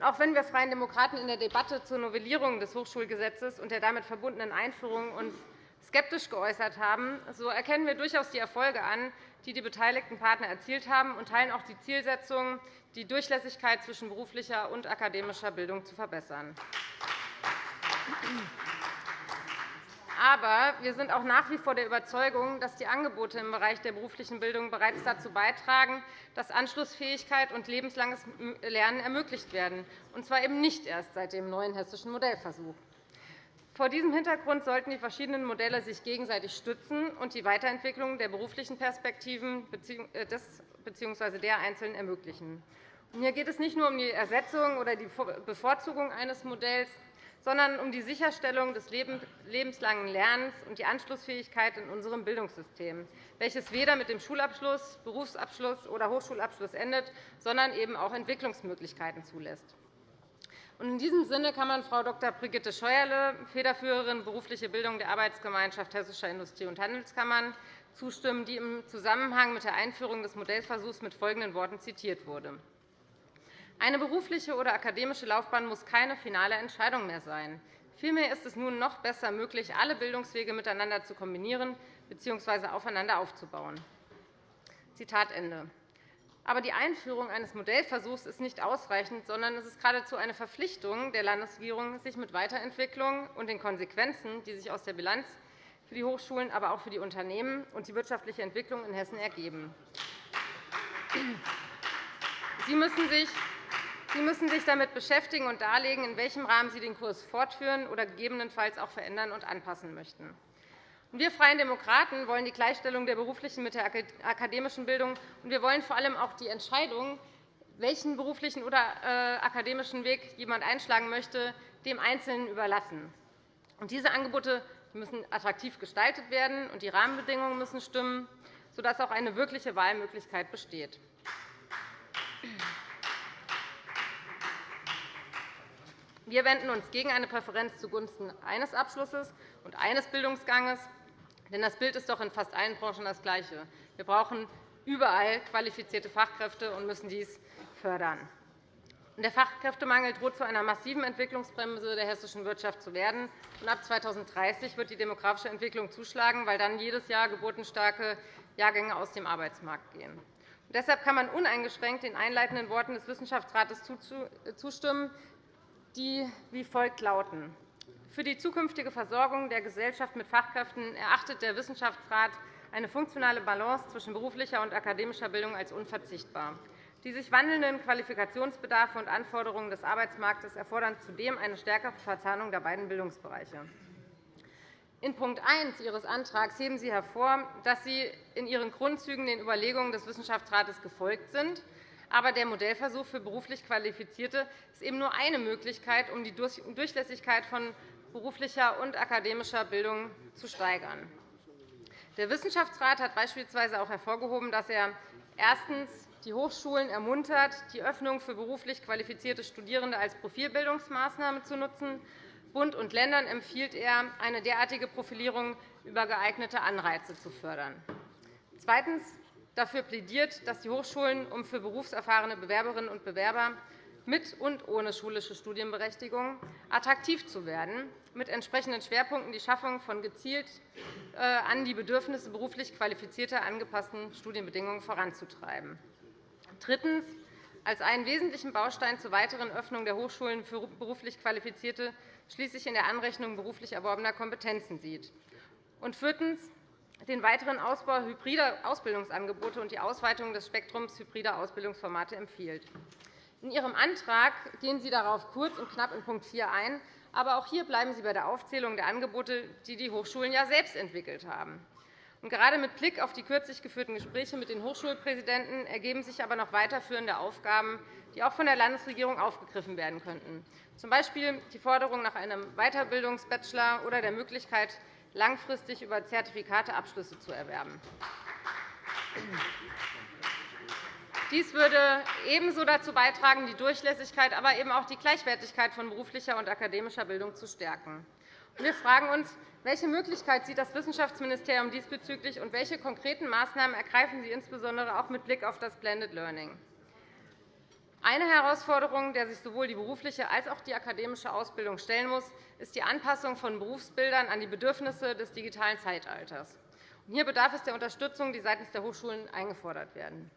Auch wenn wir Freien Demokraten in der Debatte zur Novellierung des Hochschulgesetzes und der damit verbundenen Einführung uns skeptisch geäußert haben, so erkennen wir durchaus die Erfolge an, die die beteiligten Partner erzielt haben, und teilen auch die Zielsetzung, die Durchlässigkeit zwischen beruflicher und akademischer Bildung zu verbessern. Aber wir sind auch nach wie vor der Überzeugung, dass die Angebote im Bereich der beruflichen Bildung bereits dazu beitragen, dass Anschlussfähigkeit und lebenslanges Lernen ermöglicht werden, und zwar eben nicht erst seit dem neuen hessischen Modellversuch. Vor diesem Hintergrund sollten die verschiedenen Modelle sich gegenseitig stützen und die Weiterentwicklung der beruflichen Perspektiven äh, des bzw. der Einzelnen ermöglichen. Hier geht es nicht nur um die Ersetzung oder die Bevorzugung eines Modells, sondern um die Sicherstellung des lebenslangen Lernens und die Anschlussfähigkeit in unserem Bildungssystem, welches weder mit dem Schulabschluss, Berufsabschluss oder Hochschulabschluss endet, sondern eben auch Entwicklungsmöglichkeiten zulässt. In diesem Sinne kann man Frau Dr. Brigitte Scheuerle, Federführerin berufliche Bildung der Arbeitsgemeinschaft Hessischer Industrie- und Handelskammern, zustimmen, die im Zusammenhang mit der Einführung des Modellversuchs mit folgenden Worten zitiert wurde. Eine berufliche oder akademische Laufbahn muss keine finale Entscheidung mehr sein. Vielmehr ist es nun noch besser möglich, alle Bildungswege miteinander zu kombinieren bzw. aufeinander aufzubauen. Zitat Ende. Aber die Einführung eines Modellversuchs ist nicht ausreichend, sondern es ist geradezu eine Verpflichtung der Landesregierung, sich mit Weiterentwicklung und den Konsequenzen, die sich aus der Bilanz für die Hochschulen, aber auch für die Unternehmen und die wirtschaftliche Entwicklung in Hessen ergeben. Sie müssen sich Sie müssen sich damit beschäftigen und darlegen, in welchem Rahmen Sie den Kurs fortführen oder gegebenenfalls auch verändern und anpassen möchten. Wir Freien Demokraten wollen die Gleichstellung der beruflichen mit der akademischen Bildung, und wir wollen vor allem auch die Entscheidung, welchen beruflichen oder äh, akademischen Weg jemand einschlagen möchte, dem Einzelnen überlassen. Diese Angebote müssen attraktiv gestaltet werden, und die Rahmenbedingungen müssen stimmen, sodass auch eine wirkliche Wahlmöglichkeit besteht. Wir wenden uns gegen eine Präferenz zugunsten eines Abschlusses und eines Bildungsganges. Denn das Bild ist doch in fast allen Branchen das gleiche. Wir brauchen überall qualifizierte Fachkräfte und müssen dies fördern. Der Fachkräftemangel droht zu einer massiven Entwicklungsbremse der hessischen Wirtschaft zu werden. ab 2030 wird die demografische Entwicklung zuschlagen, weil dann jedes Jahr geburtenstarke Jahrgänge aus dem Arbeitsmarkt gehen. Deshalb kann man uneingeschränkt den einleitenden Worten des Wissenschaftsrates zustimmen, die wie folgt lauten. Für die zukünftige Versorgung der Gesellschaft mit Fachkräften erachtet der Wissenschaftsrat eine funktionale Balance zwischen beruflicher und akademischer Bildung als unverzichtbar. Die sich wandelnden Qualifikationsbedarfe und Anforderungen des Arbeitsmarktes erfordern zudem eine stärkere Verzahnung der beiden Bildungsbereiche. In Punkt 1 Ihres Antrags heben Sie hervor, dass Sie in Ihren Grundzügen den Überlegungen des Wissenschaftsrates gefolgt sind. Aber der Modellversuch für beruflich Qualifizierte ist eben nur eine Möglichkeit, um die Durchlässigkeit von beruflicher und akademischer Bildung zu steigern. Der Wissenschaftsrat hat beispielsweise auch hervorgehoben, dass er erstens die Hochschulen ermuntert, die Öffnung für beruflich qualifizierte Studierende als Profilbildungsmaßnahme zu nutzen. Bund und Ländern empfiehlt er, eine derartige Profilierung über geeignete Anreize zu fördern. Zweitens dafür plädiert, dass die Hochschulen, um für berufserfahrene Bewerberinnen und Bewerber mit und ohne schulische Studienberechtigung attraktiv zu werden, mit entsprechenden Schwerpunkten die Schaffung von gezielt äh, an die Bedürfnisse beruflich Qualifizierter angepassten Studienbedingungen voranzutreiben. Drittens. Als einen wesentlichen Baustein zur weiteren Öffnung der Hochschulen für beruflich Qualifizierte schließlich in der Anrechnung beruflich erworbener Kompetenzen sieht. Und viertens den weiteren Ausbau hybrider Ausbildungsangebote und die Ausweitung des Spektrums hybrider Ausbildungsformate empfiehlt. In Ihrem Antrag gehen Sie darauf kurz und knapp in Punkt 4 ein. Aber auch hier bleiben Sie bei der Aufzählung der Angebote, die die Hochschulen ja selbst entwickelt haben. Und gerade mit Blick auf die kürzlich geführten Gespräche mit den Hochschulpräsidenten ergeben sich aber noch weiterführende Aufgaben, die auch von der Landesregierung aufgegriffen werden könnten, z. B. die Forderung nach einem Weiterbildungsbachelor oder der Möglichkeit, langfristig über Zertifikate Abschlüsse zu erwerben. Dies würde ebenso dazu beitragen, die Durchlässigkeit, aber eben auch die Gleichwertigkeit von beruflicher und akademischer Bildung zu stärken. Wir fragen uns, welche Möglichkeit sieht das Wissenschaftsministerium diesbezüglich, und welche konkreten Maßnahmen ergreifen Sie insbesondere auch mit Blick auf das Blended Learning? Eine Herausforderung, der sich sowohl die berufliche als auch die akademische Ausbildung stellen muss, ist die Anpassung von Berufsbildern an die Bedürfnisse des digitalen Zeitalters. Hier bedarf es der Unterstützung, die seitens der Hochschulen eingefordert werden.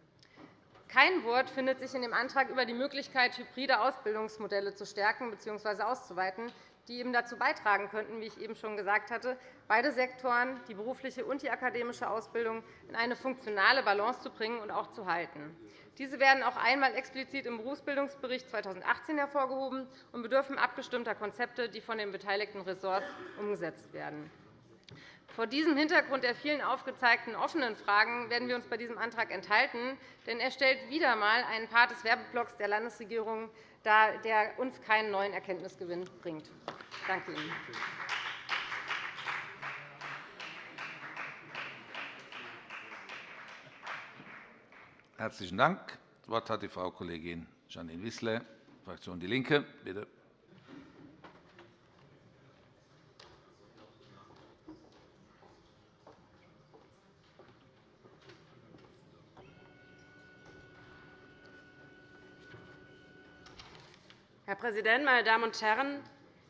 Kein Wort findet sich in dem Antrag über die Möglichkeit, hybride Ausbildungsmodelle zu stärken bzw. auszuweiten, die eben dazu beitragen könnten, wie ich eben schon gesagt hatte, beide Sektoren, die berufliche und die akademische Ausbildung, in eine funktionale Balance zu bringen und auch zu halten. Diese werden auch einmal explizit im Berufsbildungsbericht 2018 hervorgehoben und bedürfen abgestimmter Konzepte, die von den beteiligten Ressorts umgesetzt werden. Vor diesem Hintergrund der vielen aufgezeigten offenen Fragen werden wir uns bei diesem Antrag enthalten, denn er stellt wieder einmal einen Part des Werbeblocks der Landesregierung dar, der uns keinen neuen Erkenntnisgewinn bringt. Danke Ihnen. Herzlichen Dank. Das Wort hat die Frau Kollegin Janine Wissler, Fraktion DIE LINKE. Bitte. Herr Präsident, meine Damen und Herren!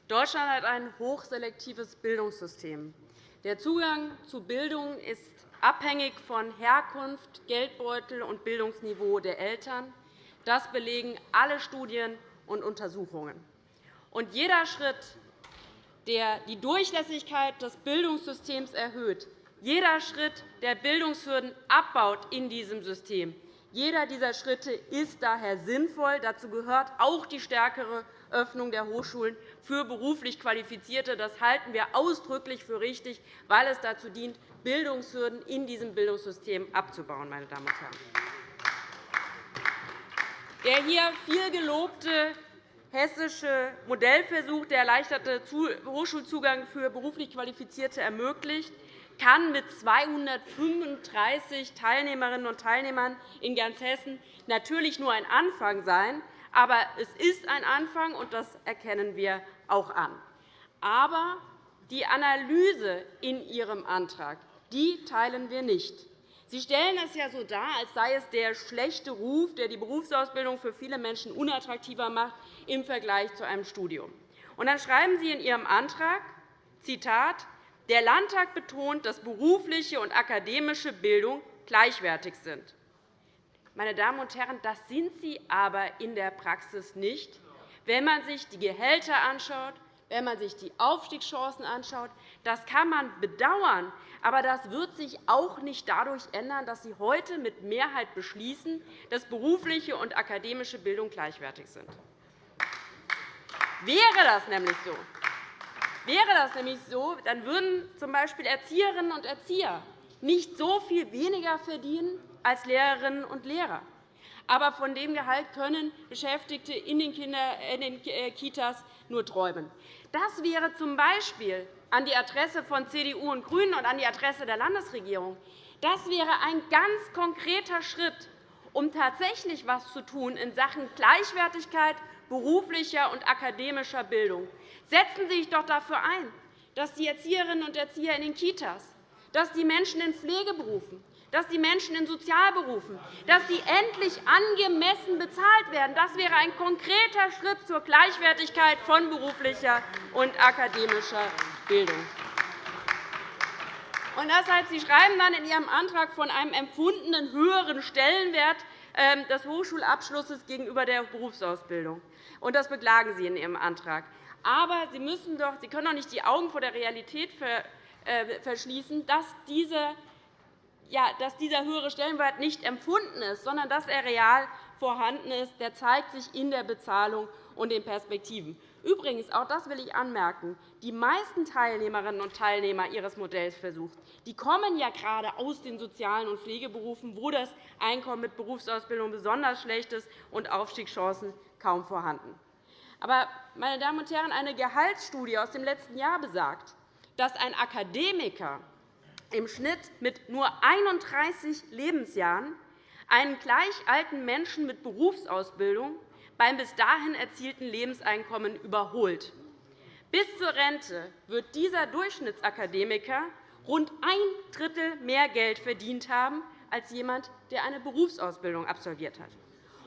Deutschland hat ein hochselektives Bildungssystem. Der Zugang zu Bildung ist abhängig von Herkunft, Geldbeutel und Bildungsniveau der Eltern. Das belegen alle Studien und Untersuchungen. Und jeder Schritt, der die Durchlässigkeit des Bildungssystems erhöht, jeder Schritt, der Bildungshürden abbaut in diesem System, jeder dieser Schritte ist daher sinnvoll. Dazu gehört auch die stärkere Öffnung der Hochschulen für beruflich Qualifizierte. Das halten wir ausdrücklich für richtig, weil es dazu dient, Bildungshürden in diesem Bildungssystem abzubauen. Meine Damen und Herren. Der hier viel gelobte hessische Modellversuch, der erleichterte Hochschulzugang für beruflich Qualifizierte ermöglicht, kann mit 235 Teilnehmerinnen und Teilnehmern in ganz Hessen natürlich nur ein Anfang sein. Aber es ist ein Anfang, und das erkennen wir auch an. Aber die Analyse in Ihrem Antrag die teilen wir nicht. Sie stellen es ja so dar, als sei es der schlechte Ruf, der die Berufsausbildung für viele Menschen unattraktiver macht im Vergleich zu einem Studium. Und dann schreiben Sie in Ihrem Antrag, Zitat, der Landtag betont, dass berufliche und akademische Bildung gleichwertig sind. Meine Damen und Herren, das sind sie aber in der Praxis nicht. Wenn man sich die Gehälter anschaut, wenn man sich die Aufstiegschancen anschaut. Das kann man bedauern, aber das wird sich auch nicht dadurch ändern, dass Sie heute mit Mehrheit beschließen, dass berufliche und akademische Bildung gleichwertig sind. Wäre das nämlich so, wäre das nämlich so dann würden z. B. Erzieherinnen und Erzieher nicht so viel weniger verdienen als Lehrerinnen und Lehrer. Aber von dem Gehalt können Beschäftigte in den, äh, Kitas nur träumen. Das wäre z. B. an die Adresse von CDU und GRÜNEN und an die Adresse der Landesregierung. Das wäre ein ganz konkreter Schritt, um tatsächlich etwas zu tun in Sachen Gleichwertigkeit beruflicher und akademischer Bildung. Setzen Sie sich doch dafür ein, dass die Erzieherinnen und Erzieher in den Kitas, dass die Menschen in Pflegeberufen, dass die Menschen in Sozialberufen, dass sie endlich angemessen bezahlt werden. Das wäre ein konkreter Schritt zur Gleichwertigkeit von beruflicher und akademischer Bildung. Und heißt, Sie schreiben dann in Ihrem Antrag von einem empfundenen höheren Stellenwert ähm, des Hochschulabschlusses gegenüber der Berufsausbildung. Und das beklagen Sie in Ihrem Antrag. Aber Sie, müssen doch, Sie können doch nicht die Augen vor der Realität äh, verschließen, dass dieser ja, dass dieser höhere Stellenwert nicht empfunden ist, sondern dass er real vorhanden ist. Der zeigt sich in der Bezahlung und den Perspektiven. Übrigens, auch das will ich anmerken, die meisten Teilnehmerinnen und Teilnehmer Ihres Modellversuchs die kommen ja gerade aus den sozialen und Pflegeberufen, wo das Einkommen mit Berufsausbildung besonders schlecht ist und Aufstiegschancen kaum vorhanden. Aber, meine Damen und Herren, eine Gehaltsstudie aus dem letzten Jahr besagt, dass ein Akademiker im Schnitt mit nur 31 Lebensjahren einen gleich alten Menschen mit Berufsausbildung beim bis dahin erzielten Lebenseinkommen überholt. Bis zur Rente wird dieser Durchschnittsakademiker rund ein Drittel mehr Geld verdient haben als jemand, der eine Berufsausbildung absolviert hat.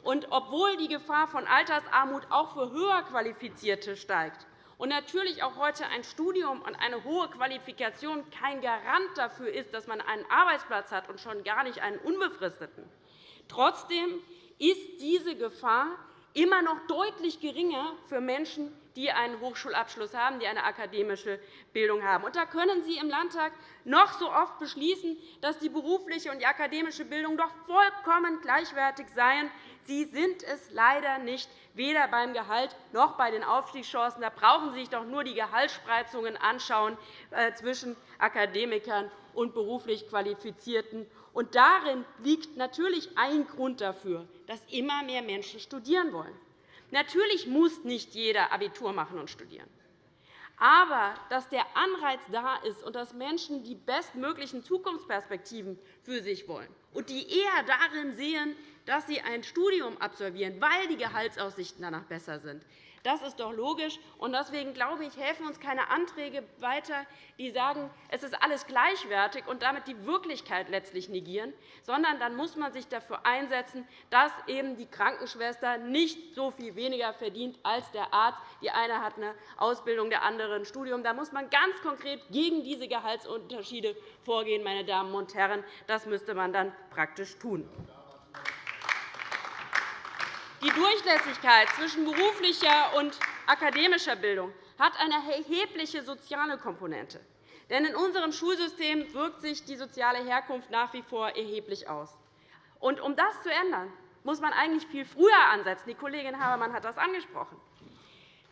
Und obwohl die Gefahr von Altersarmut auch für höher Qualifizierte steigt, und natürlich auch heute ein Studium und eine hohe Qualifikation kein Garant dafür ist, dass man einen Arbeitsplatz hat und schon gar nicht einen unbefristeten. Trotzdem ist diese Gefahr immer noch deutlich geringer für Menschen, die einen Hochschulabschluss haben, die eine akademische Bildung haben. Und da können Sie im Landtag noch so oft beschließen, dass die berufliche und die akademische Bildung doch vollkommen gleichwertig seien. Sie sind es leider nicht, weder beim Gehalt noch bei den Aufstiegschancen. Da brauchen Sie sich doch nur die Gehaltsspreizungen anschauen äh, zwischen Akademikern und beruflich Qualifizierten. Und darin liegt natürlich ein Grund dafür, dass immer mehr Menschen studieren wollen. Natürlich muss nicht jeder Abitur machen und studieren. Aber dass der Anreiz da ist und dass Menschen die bestmöglichen Zukunftsperspektiven für sich wollen und die eher darin sehen, dass sie ein Studium absolvieren, weil die Gehaltsaussichten danach besser sind, das ist doch logisch. Deswegen glaube ich, helfen uns keine Anträge weiter, die sagen, es ist alles gleichwertig und damit die Wirklichkeit letztlich negieren, sondern dann muss man sich dafür einsetzen, dass eben die Krankenschwester nicht so viel weniger verdient als der Arzt. Die eine hat eine Ausbildung, der andere ein Studium. Da muss man ganz konkret gegen diese Gehaltsunterschiede vorgehen. Meine Damen und Herren. Das müsste man dann praktisch tun. Die Durchlässigkeit zwischen beruflicher und akademischer Bildung hat eine erhebliche soziale Komponente. Denn in unserem Schulsystem wirkt sich die soziale Herkunft nach wie vor erheblich aus. Und um das zu ändern, muss man eigentlich viel früher ansetzen. Die Kollegin Habermann hat das angesprochen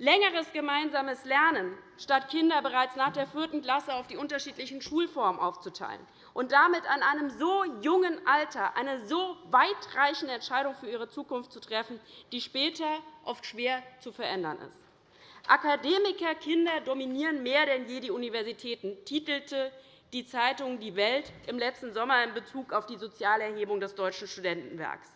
längeres gemeinsames Lernen, statt Kinder bereits nach der vierten Klasse auf die unterschiedlichen Schulformen aufzuteilen und damit an einem so jungen Alter eine so weitreichende Entscheidung für ihre Zukunft zu treffen, die später oft schwer zu verändern ist. Akademikerkinder dominieren mehr denn je die Universitäten, titelte die Zeitung Die Welt im letzten Sommer in Bezug auf die Sozialerhebung des Deutschen Studentenwerks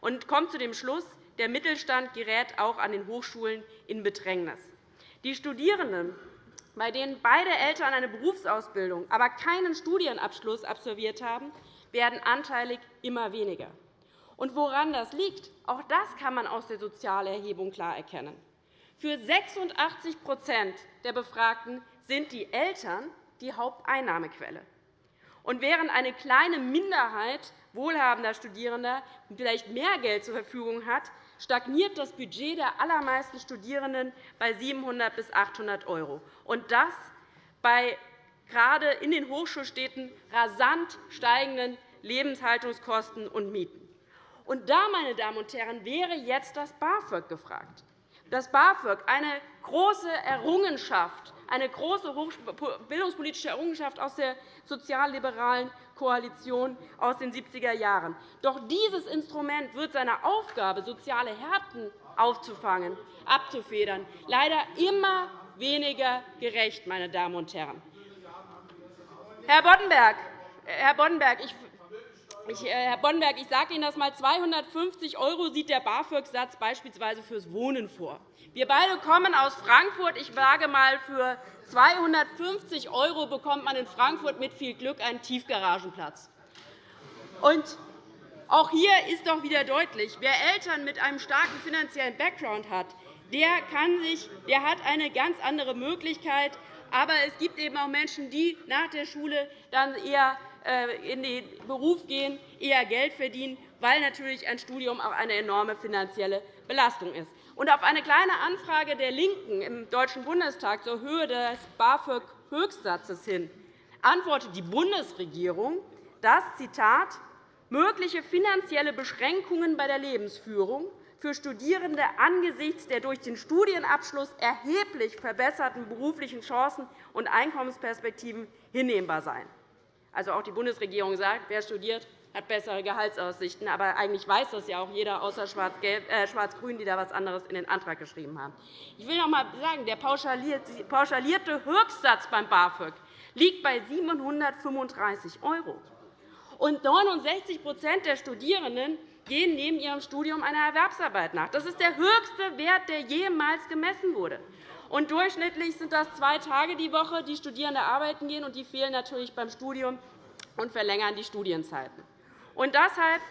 und kommt zu dem Schluss, der Mittelstand gerät auch an den Hochschulen in Bedrängnis. Die Studierenden, bei denen beide Eltern eine Berufsausbildung, aber keinen Studienabschluss absolviert haben, werden anteilig immer weniger. Und woran das liegt, auch das kann man aus der Sozialerhebung klar erkennen. Für 86% der Befragten sind die Eltern die Haupteinnahmequelle. Und während eine kleine Minderheit wohlhabender Studierender vielleicht mehr Geld zur Verfügung hat, stagniert das Budget der allermeisten Studierenden bei 700 bis 800 €, und das bei gerade in den Hochschulstädten rasant steigenden Lebenshaltungskosten und Mieten. Und da, meine Damen und Herren, wäre jetzt das BAföG gefragt. Das BAföG, eine große Errungenschaft, eine große bildungspolitische Errungenschaft aus der sozialliberalen Koalition aus den 70er Jahren. Doch dieses Instrument wird seiner Aufgabe, soziale Härten aufzufangen, abzufedern, leider immer weniger gerecht. Meine Damen und Herren. Herr Boddenberg, Herr Boddenberg, ich ich, äh, Herr Boddenberg, ich sage Ihnen das einmal. 250 € sieht der BAföG-Satz beispielsweise fürs Wohnen vor. Wir beide kommen aus Frankfurt. Ich sage einmal, für 250 € bekommt man in Frankfurt mit viel Glück einen Tiefgaragenplatz. Und auch hier ist doch wieder deutlich, wer Eltern mit einem starken finanziellen Background hat, der, kann sich, der hat eine ganz andere Möglichkeit. Aber es gibt eben auch Menschen, die nach der Schule dann eher in den Beruf gehen, eher Geld verdienen, weil natürlich ein Studium auch eine enorme finanzielle Belastung ist. Auf eine Kleine Anfrage der LINKEN im Deutschen Bundestag zur Höhe des BAföG-Höchstsatzes hin antwortet die Bundesregierung, dass Zitat, mögliche finanzielle Beschränkungen bei der Lebensführung für Studierende angesichts der durch den Studienabschluss erheblich verbesserten beruflichen Chancen und Einkommensperspektiven hinnehmbar seien. Also auch die Bundesregierung sagt, wer studiert, hat bessere Gehaltsaussichten. Aber eigentlich weiß das ja auch jeder, außer äh, Schwarz-Grün, die da etwas anderes in den Antrag geschrieben haben. Ich will noch einmal sagen, der pauschalierte Höchstsatz beim BAföG liegt bei 735 €. Und 69% der Studierenden gehen neben ihrem Studium einer Erwerbsarbeit nach. Das ist der höchste Wert, der jemals gemessen wurde. Und durchschnittlich sind das zwei Tage die Woche, die Studierende arbeiten gehen, und die fehlen natürlich beim Studium und verlängern die Studienzeiten. Und deshalb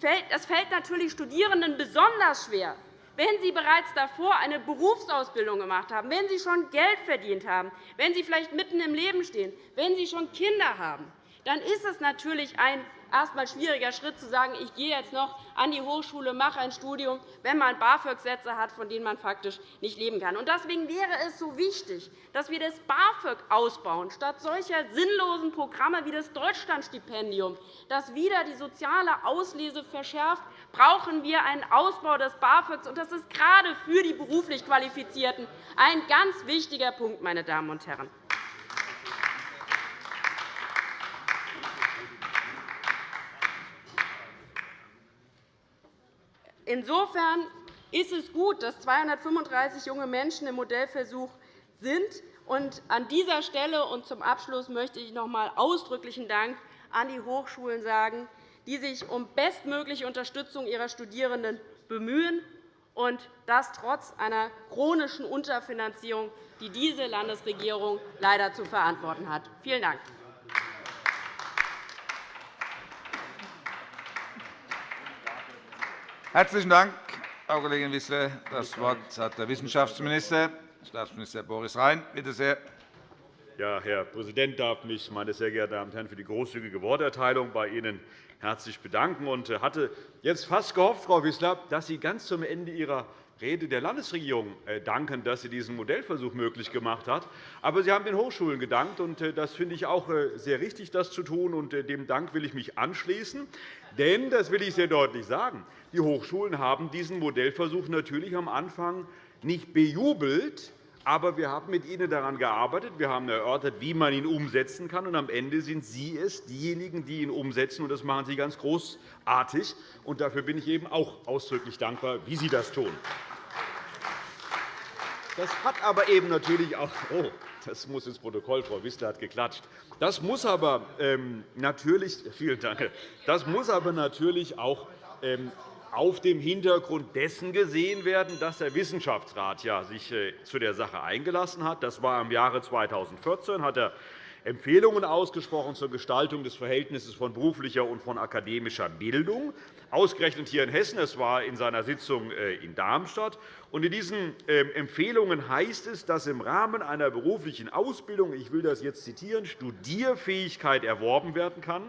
fällt, das fällt natürlich Studierenden besonders schwer, wenn sie bereits davor eine Berufsausbildung gemacht haben, wenn sie schon Geld verdient haben, wenn sie vielleicht mitten im Leben stehen, wenn sie schon Kinder haben, dann ist es natürlich ein erst einmal schwieriger Schritt zu sagen, ich gehe jetzt noch an die Hochschule, mache ein Studium, wenn man BAföG-Sätze hat, von denen man faktisch nicht leben kann. Deswegen wäre es so wichtig, dass wir das BAföG ausbauen, statt solcher sinnlosen Programme wie das Deutschlandstipendium, das wieder die soziale Auslese verschärft, brauchen wir einen Ausbau des BAföGs. Das ist gerade für die beruflich Qualifizierten ein ganz wichtiger Punkt. Meine Damen und Herren. Insofern ist es gut, dass 235 junge Menschen im Modellversuch sind. an dieser Stelle und zum Abschluss möchte ich noch einmal ausdrücklichen Dank an die Hochschulen sagen, die sich um bestmögliche Unterstützung ihrer Studierenden bemühen, und das trotz einer chronischen Unterfinanzierung, die diese Landesregierung leider zu verantworten hat. Vielen Dank. Herzlichen Dank, Frau Kollegin Wissler. Das Wort hat der Wissenschaftsminister, Staatsminister Boris Rhein. Bitte sehr. Ja, Herr Präsident, darf mich, meine sehr geehrten Damen und Herren, für die großzügige Worterteilung bei Ihnen herzlich bedanken und hatte jetzt fast gehofft, Frau Wissler, dass Sie ganz zum Ende Ihrer Rede der Landesregierung äh, danken, dass sie diesen Modellversuch möglich gemacht hat. Aber Sie haben den Hochschulen gedankt, und äh, das finde ich auch äh, sehr richtig, das zu tun. Und dem Dank will ich mich anschließen. Denn, das will ich sehr deutlich sagen, die Hochschulen haben diesen Modellversuch natürlich am Anfang nicht bejubelt, aber wir haben mit Ihnen daran gearbeitet. Wir haben erörtert, wie man ihn umsetzen kann. Und am Ende sind Sie es, diejenigen, die ihn umsetzen. Und das machen Sie ganz großartig. Und dafür bin ich eben auch ausdrücklich dankbar, wie Sie das tun. Das hat aber eben natürlich auch <laughs> oh, das muss ins Protokoll, Frau Wissler hat geklatscht. Das muss aber ähm, natürlich, <laughs> vielen Dank, das muss aber natürlich auch ähm, auf dem Hintergrund dessen gesehen werden, dass der Wissenschaftsrat ja sich äh, zu der Sache eingelassen hat. Das war im Jahre 2014 hat er Empfehlungen ausgesprochen zur Gestaltung des Verhältnisses von beruflicher und von akademischer Bildung, ausgerechnet hier in Hessen. Es war in seiner Sitzung äh, in Darmstadt. In diesen ähm, Empfehlungen heißt es, dass im Rahmen einer beruflichen Ausbildung, ich will das jetzt zitieren, Studierfähigkeit erworben werden kann,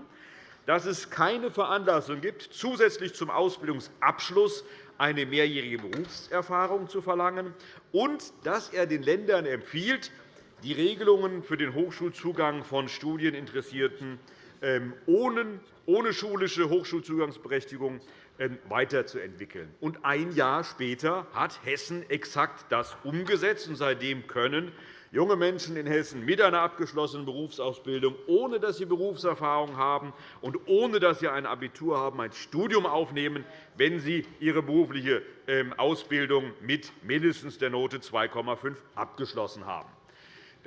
dass es keine Veranlassung gibt, zusätzlich zum Ausbildungsabschluss eine mehrjährige Berufserfahrung zu verlangen, und dass er den Ländern empfiehlt, die Regelungen für den Hochschulzugang von Studieninteressierten ähm, ohne schulische Hochschulzugangsberechtigung ähm, weiterzuentwickeln. Und ein Jahr später hat Hessen exakt das umgesetzt, und seitdem können junge Menschen in Hessen mit einer abgeschlossenen Berufsausbildung, ohne dass sie Berufserfahrung haben und ohne dass sie ein Abitur haben, ein Studium aufnehmen, wenn sie ihre berufliche ähm, Ausbildung mit mindestens der Note 2,5 abgeschlossen haben.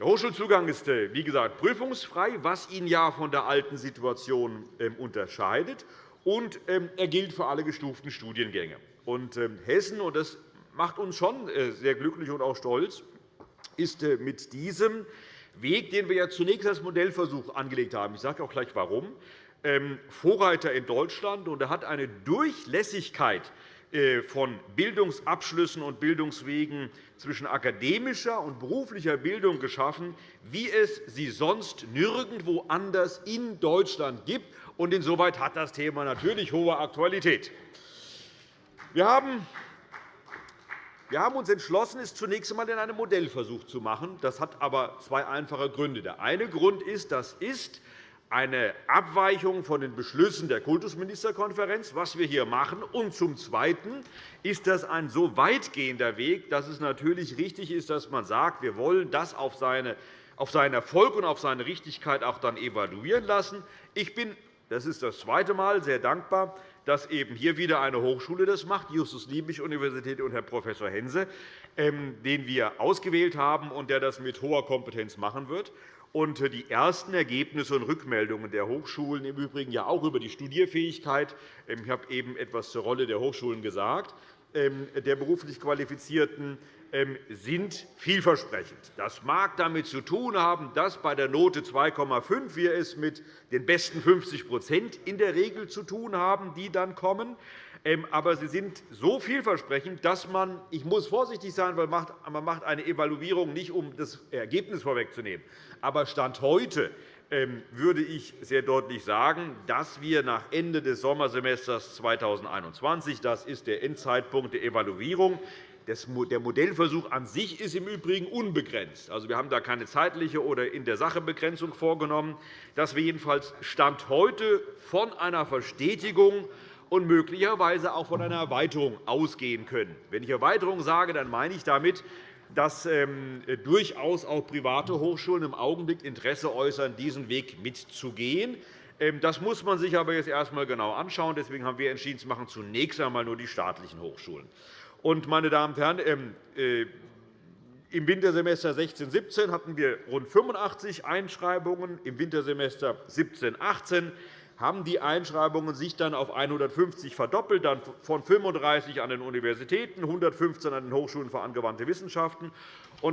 Der Hochschulzugang ist, äh, wie gesagt, prüfungsfrei, was ihn ja von der alten Situation ähm, unterscheidet. Und ähm, er gilt für alle gestuften Studiengänge. Und ähm, Hessen, und das macht uns schon äh, sehr glücklich und auch stolz, ist äh, mit diesem Weg, den wir ja zunächst als Modellversuch angelegt haben, ich sage auch gleich warum, Vorreiter in Deutschland. Und er hat eine Durchlässigkeit von Bildungsabschlüssen und Bildungswegen zwischen akademischer und beruflicher Bildung geschaffen, wie es sie sonst nirgendwo anders in Deutschland gibt. Insoweit hat das Thema natürlich hohe Aktualität. Wir haben wir haben uns entschlossen, es zunächst einmal in einem Modellversuch zu machen. Das hat aber zwei einfache Gründe. Der eine Grund ist, das ist eine Abweichung von den Beschlüssen der Kultusministerkonferenz, was wir hier machen. Und zum Zweiten ist das ein so weitgehender Weg, dass es natürlich richtig ist, dass man sagt, wir wollen das auf seinen Erfolg und auf seine Richtigkeit auch dann evaluieren lassen. Ich bin das ist das zweite Mal sehr dankbar, dass eben hier wieder eine Hochschule das macht, die Justus-Liebig-Universität und Herr Prof. Hense, ähm, den wir ausgewählt haben und der das mit hoher Kompetenz machen wird. Und die ersten Ergebnisse und Rückmeldungen der Hochschulen, im Übrigen ja auch über die Studierfähigkeit, ähm, ich habe eben etwas zur Rolle der Hochschulen gesagt, ähm, der beruflich Qualifizierten, ähm, sind vielversprechend. Das mag damit zu tun haben, dass bei der Note 2,5 wir es mit den besten 50% in der Regel zu tun haben, die dann kommen. Ähm, aber sie sind so vielversprechend, dass man – ich muss vorsichtig sein, weil man macht eine Evaluierung nicht, um das Ergebnis vorwegzunehmen. Aber Stand heute ähm, würde ich sehr deutlich sagen, dass wir nach Ende des Sommersemesters 2021 – das ist der Endzeitpunkt der Evaluierung der Modellversuch an sich ist im Übrigen unbegrenzt. Also, wir haben da keine zeitliche oder in der Sache Begrenzung vorgenommen, dass wir jedenfalls Stand heute von einer Verstetigung und möglicherweise auch von einer Erweiterung ausgehen können. Wenn ich Erweiterung sage, dann meine ich damit, dass ähm, durchaus auch private Hochschulen im Augenblick Interesse äußern, diesen Weg mitzugehen. Ähm, das muss man sich aber jetzt erst einmal genau anschauen. Deswegen haben wir entschieden, machen zunächst einmal nur die staatlichen Hochschulen. Und, meine Damen und Herren, ähm, äh, im Wintersemester 16-17 hatten wir rund 85 Einschreibungen, im Wintersemester 17-18 haben die Einschreibungen sich dann auf 150 verdoppelt, dann von 35 an den Universitäten, 115 an den Hochschulen für angewandte Wissenschaften.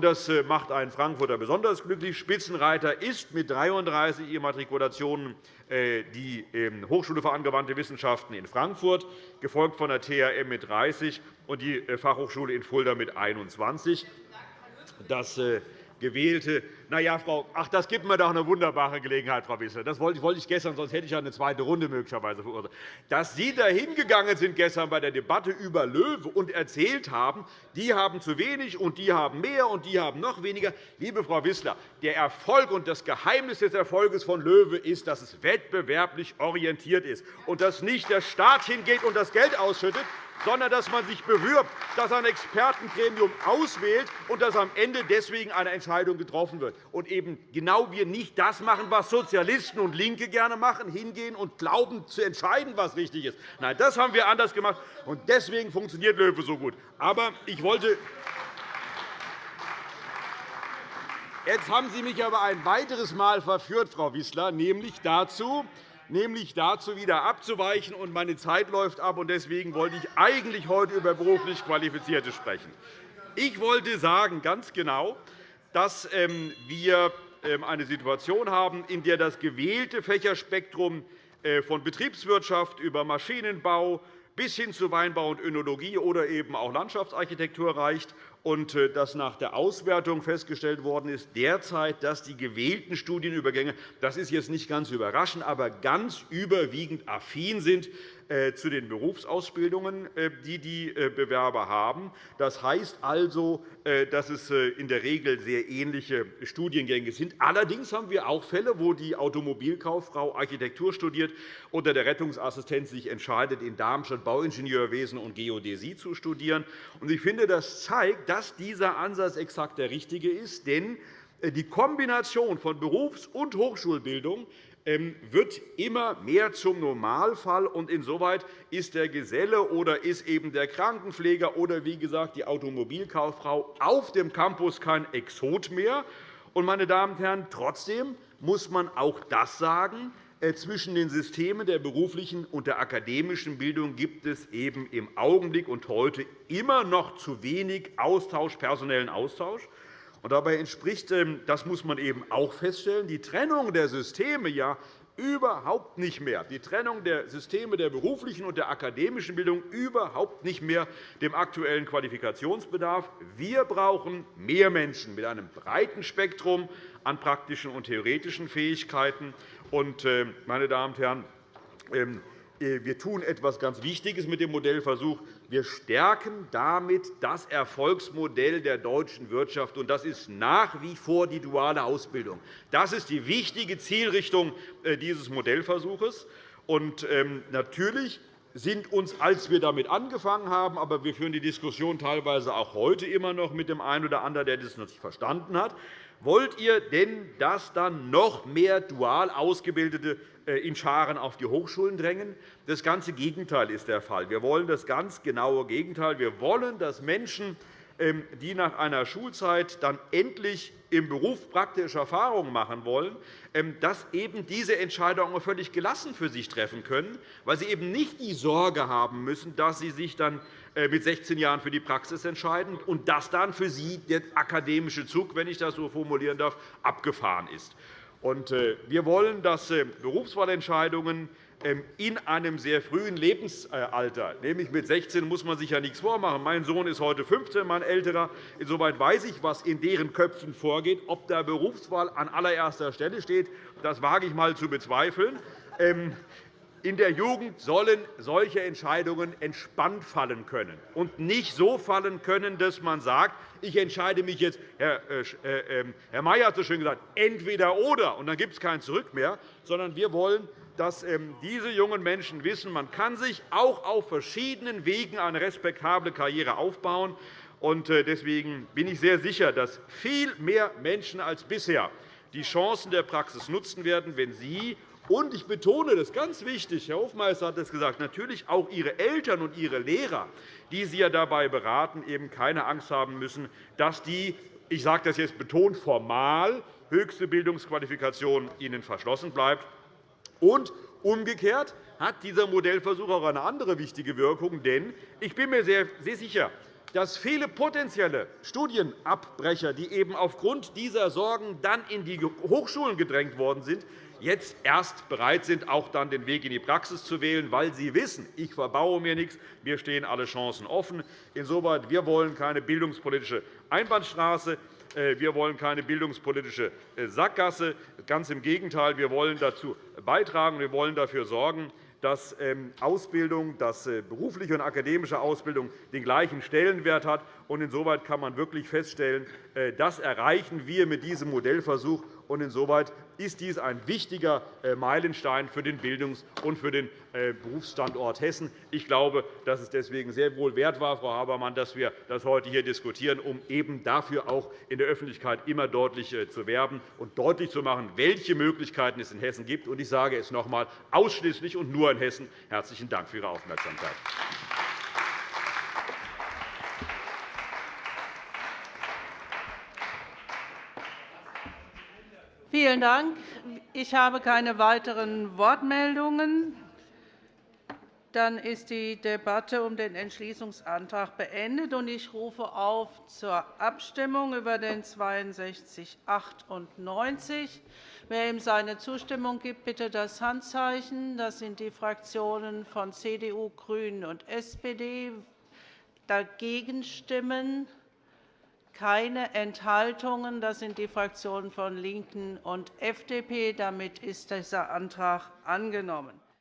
Das äh, macht einen Frankfurter besonders glücklich. Spitzenreiter ist mit 33 Immatrikulationen äh, die ähm, Hochschule für angewandte Wissenschaften in Frankfurt, gefolgt von der THM mit 30 und die äh, Fachhochschule in Fulda mit 21. Das gewählte. Na ja, Frau, ach, das gibt mir doch eine wunderbare Gelegenheit, Frau Wissler. Das wollte ich gestern, sonst hätte ich eine zweite Runde möglicherweise verursacht. Dass Sie da hingegangen sind gestern bei der Debatte über Löwe und erzählt haben, die haben zu wenig und die haben mehr und die haben noch weniger. Liebe Frau Wissler, der Erfolg und das Geheimnis des Erfolges von Löwe ist, dass es wettbewerblich orientiert ist und dass nicht der Staat hingeht und das Geld ausschüttet, sondern dass man sich bewirbt, dass ein Expertengremium auswählt und dass am Ende deswegen eine Entscheidung getroffen wird. Und eben genau wir nicht das machen, was Sozialisten und LINKE gerne machen, hingehen und glauben, zu entscheiden, was richtig ist. Nein, das haben wir anders gemacht, und deswegen funktioniert LOEWE so gut. Aber ich wollte Jetzt haben Sie mich aber ein weiteres Mal verführt, Frau Wissler, nämlich dazu, nämlich dazu, wieder abzuweichen. Und meine Zeit läuft ab. und Deswegen wollte ich eigentlich heute über beruflich Qualifizierte sprechen. Ich wollte sagen, ganz genau, dass ähm, wir ähm, eine Situation haben, in der das gewählte Fächerspektrum äh, von Betriebswirtschaft über Maschinenbau bis hin zu Weinbau und Önologie oder eben auch Landschaftsarchitektur reicht und äh, dass nach der Auswertung festgestellt worden ist, derzeit, dass die gewählten Studienübergänge, das ist jetzt nicht ganz überraschend, aber ganz überwiegend affin sind zu den Berufsausbildungen, äh, die die Bewerber haben. Das heißt also, dass es in der Regel sehr ähnliche Studiengänge sind. Allerdings haben wir auch Fälle, wo die Automobilkauffrau Architektur studiert oder der Rettungsassistent sich entscheidet, in Darmstadt Bauingenieurwesen und Geodäsie zu studieren. Ich finde, das zeigt, dass dieser Ansatz exakt der richtige ist. Denn äh, die Kombination von Berufs- und Hochschulbildung wird immer mehr zum Normalfall. und Insoweit ist der Geselle oder ist eben der Krankenpfleger oder wie gesagt die Automobilkauffrau auf dem Campus kein Exot mehr. Meine Damen und Herren, trotzdem muss man auch das sagen. Äh, zwischen den Systemen der beruflichen und der akademischen Bildung gibt es eben im Augenblick und heute immer noch zu wenig Austausch, personellen Austausch. Dabei entspricht, ähm, das muss man eben auch feststellen, die Trennung der Systeme ja überhaupt nicht mehr, die Trennung der Systeme der beruflichen und der akademischen Bildung überhaupt nicht mehr dem aktuellen Qualifikationsbedarf. Wir brauchen mehr Menschen mit einem breiten Spektrum an praktischen und theoretischen Fähigkeiten. Und, äh, meine Damen und Herren, ähm, äh, wir tun etwas ganz Wichtiges mit dem Modellversuch. Wir stärken damit das Erfolgsmodell der deutschen Wirtschaft, und das ist nach wie vor die duale Ausbildung. Das ist die wichtige Zielrichtung äh, dieses Modellversuchs. Und, ähm, natürlich sind uns, als wir damit angefangen haben, aber wir führen die Diskussion teilweise auch heute immer noch mit dem einen oder anderen, der das noch nicht verstanden hat, Wollt ihr denn, dass dann noch mehr dual Ausgebildete äh, in Scharen auf die Hochschulen drängen? Das ganze Gegenteil ist der Fall. Wir wollen das ganz genaue Gegenteil. Wir wollen, dass Menschen, ähm, die nach einer Schulzeit dann endlich im Beruf praktische Erfahrungen machen wollen, ähm, dass eben diese Entscheidungen völlig gelassen für sich treffen können, weil sie eben nicht die Sorge haben müssen, dass sie sich dann äh, mit 16 Jahren für die Praxis entscheiden und dass dann für sie der akademische Zug, wenn ich das so formulieren darf, abgefahren ist. Äh, wir wollen, dass äh, Berufswahlentscheidungen ähm, in einem sehr frühen Lebensalter, nämlich mit 16, muss man sich ja nichts vormachen. Mein Sohn ist heute 15, mein älterer. Insoweit weiß ich, was in deren Köpfen vorgeht. Ob der Berufswahl an allererster Stelle steht, das wage ich einmal zu bezweifeln. In der Jugend sollen solche Entscheidungen entspannt fallen können und nicht so fallen können, dass man sagt, ich entscheide mich jetzt, Herr, äh, äh, ähm, Herr Mayer hat so schön gesagt, entweder oder, und dann gibt es kein Zurück mehr, sondern wir wollen, dass ähm, diese jungen Menschen wissen, man kann sich auch auf verschiedenen Wegen eine respektable Karriere aufbauen. Äh, deswegen bin ich sehr sicher, dass viel mehr Menschen als bisher die Chancen der Praxis nutzen werden, wenn sie und ich betone das ganz wichtig, Herr Hofmeister hat es gesagt, natürlich auch Ihre Eltern und Ihre Lehrer, die Sie ja dabei beraten, eben keine Angst haben müssen, dass die, ich sage das jetzt betont formal, höchste Bildungsqualifikation Ihnen verschlossen bleibt. Und umgekehrt hat dieser Modellversuch auch eine andere wichtige Wirkung. Denn ich bin mir sehr sicher, dass viele potenzielle Studienabbrecher, die eben aufgrund dieser Sorgen dann in die Hochschulen gedrängt worden sind, jetzt erst bereit sind, auch dann den Weg in die Praxis zu wählen, weil sie wissen, ich verbaue mir nichts, mir stehen alle Chancen offen. Insoweit wir wollen keine bildungspolitische Einbahnstraße. Äh, wir wollen keine bildungspolitische äh, Sackgasse. Ganz im Gegenteil, wir wollen dazu beitragen, wir wollen dafür sorgen, dass ähm, Ausbildung, dass äh, berufliche und akademische Ausbildung den gleichen Stellenwert hat. Insoweit kann man wirklich feststellen, das erreichen wir mit diesem Modellversuch. Insoweit ist dies ein wichtiger äh, Meilenstein für den Bildungs- und für den äh, Berufsstandort Hessen. Ich glaube, dass es deswegen sehr wohl wert war, Frau Habermann, dass wir das heute hier diskutieren, um eben dafür auch in der Öffentlichkeit immer deutlich äh, zu werben und deutlich zu machen, welche Möglichkeiten es in Hessen gibt. Ich sage es noch einmal, ausschließlich und nur in Hessen. Herzlichen Dank für Ihre Aufmerksamkeit. Vielen Dank. Ich habe keine weiteren Wortmeldungen. Dann ist die Debatte um den Entschließungsantrag beendet. Ich rufe auf zur Abstimmung über den 6298. Wer ihm seine Zustimmung gibt, bitte das Handzeichen. Das sind die Fraktionen von CDU, GRÜNEN und SPD. Dagegen stimmen keine Enthaltungen. Das sind die Fraktionen von LINKEN und FDP. Damit ist dieser Antrag angenommen.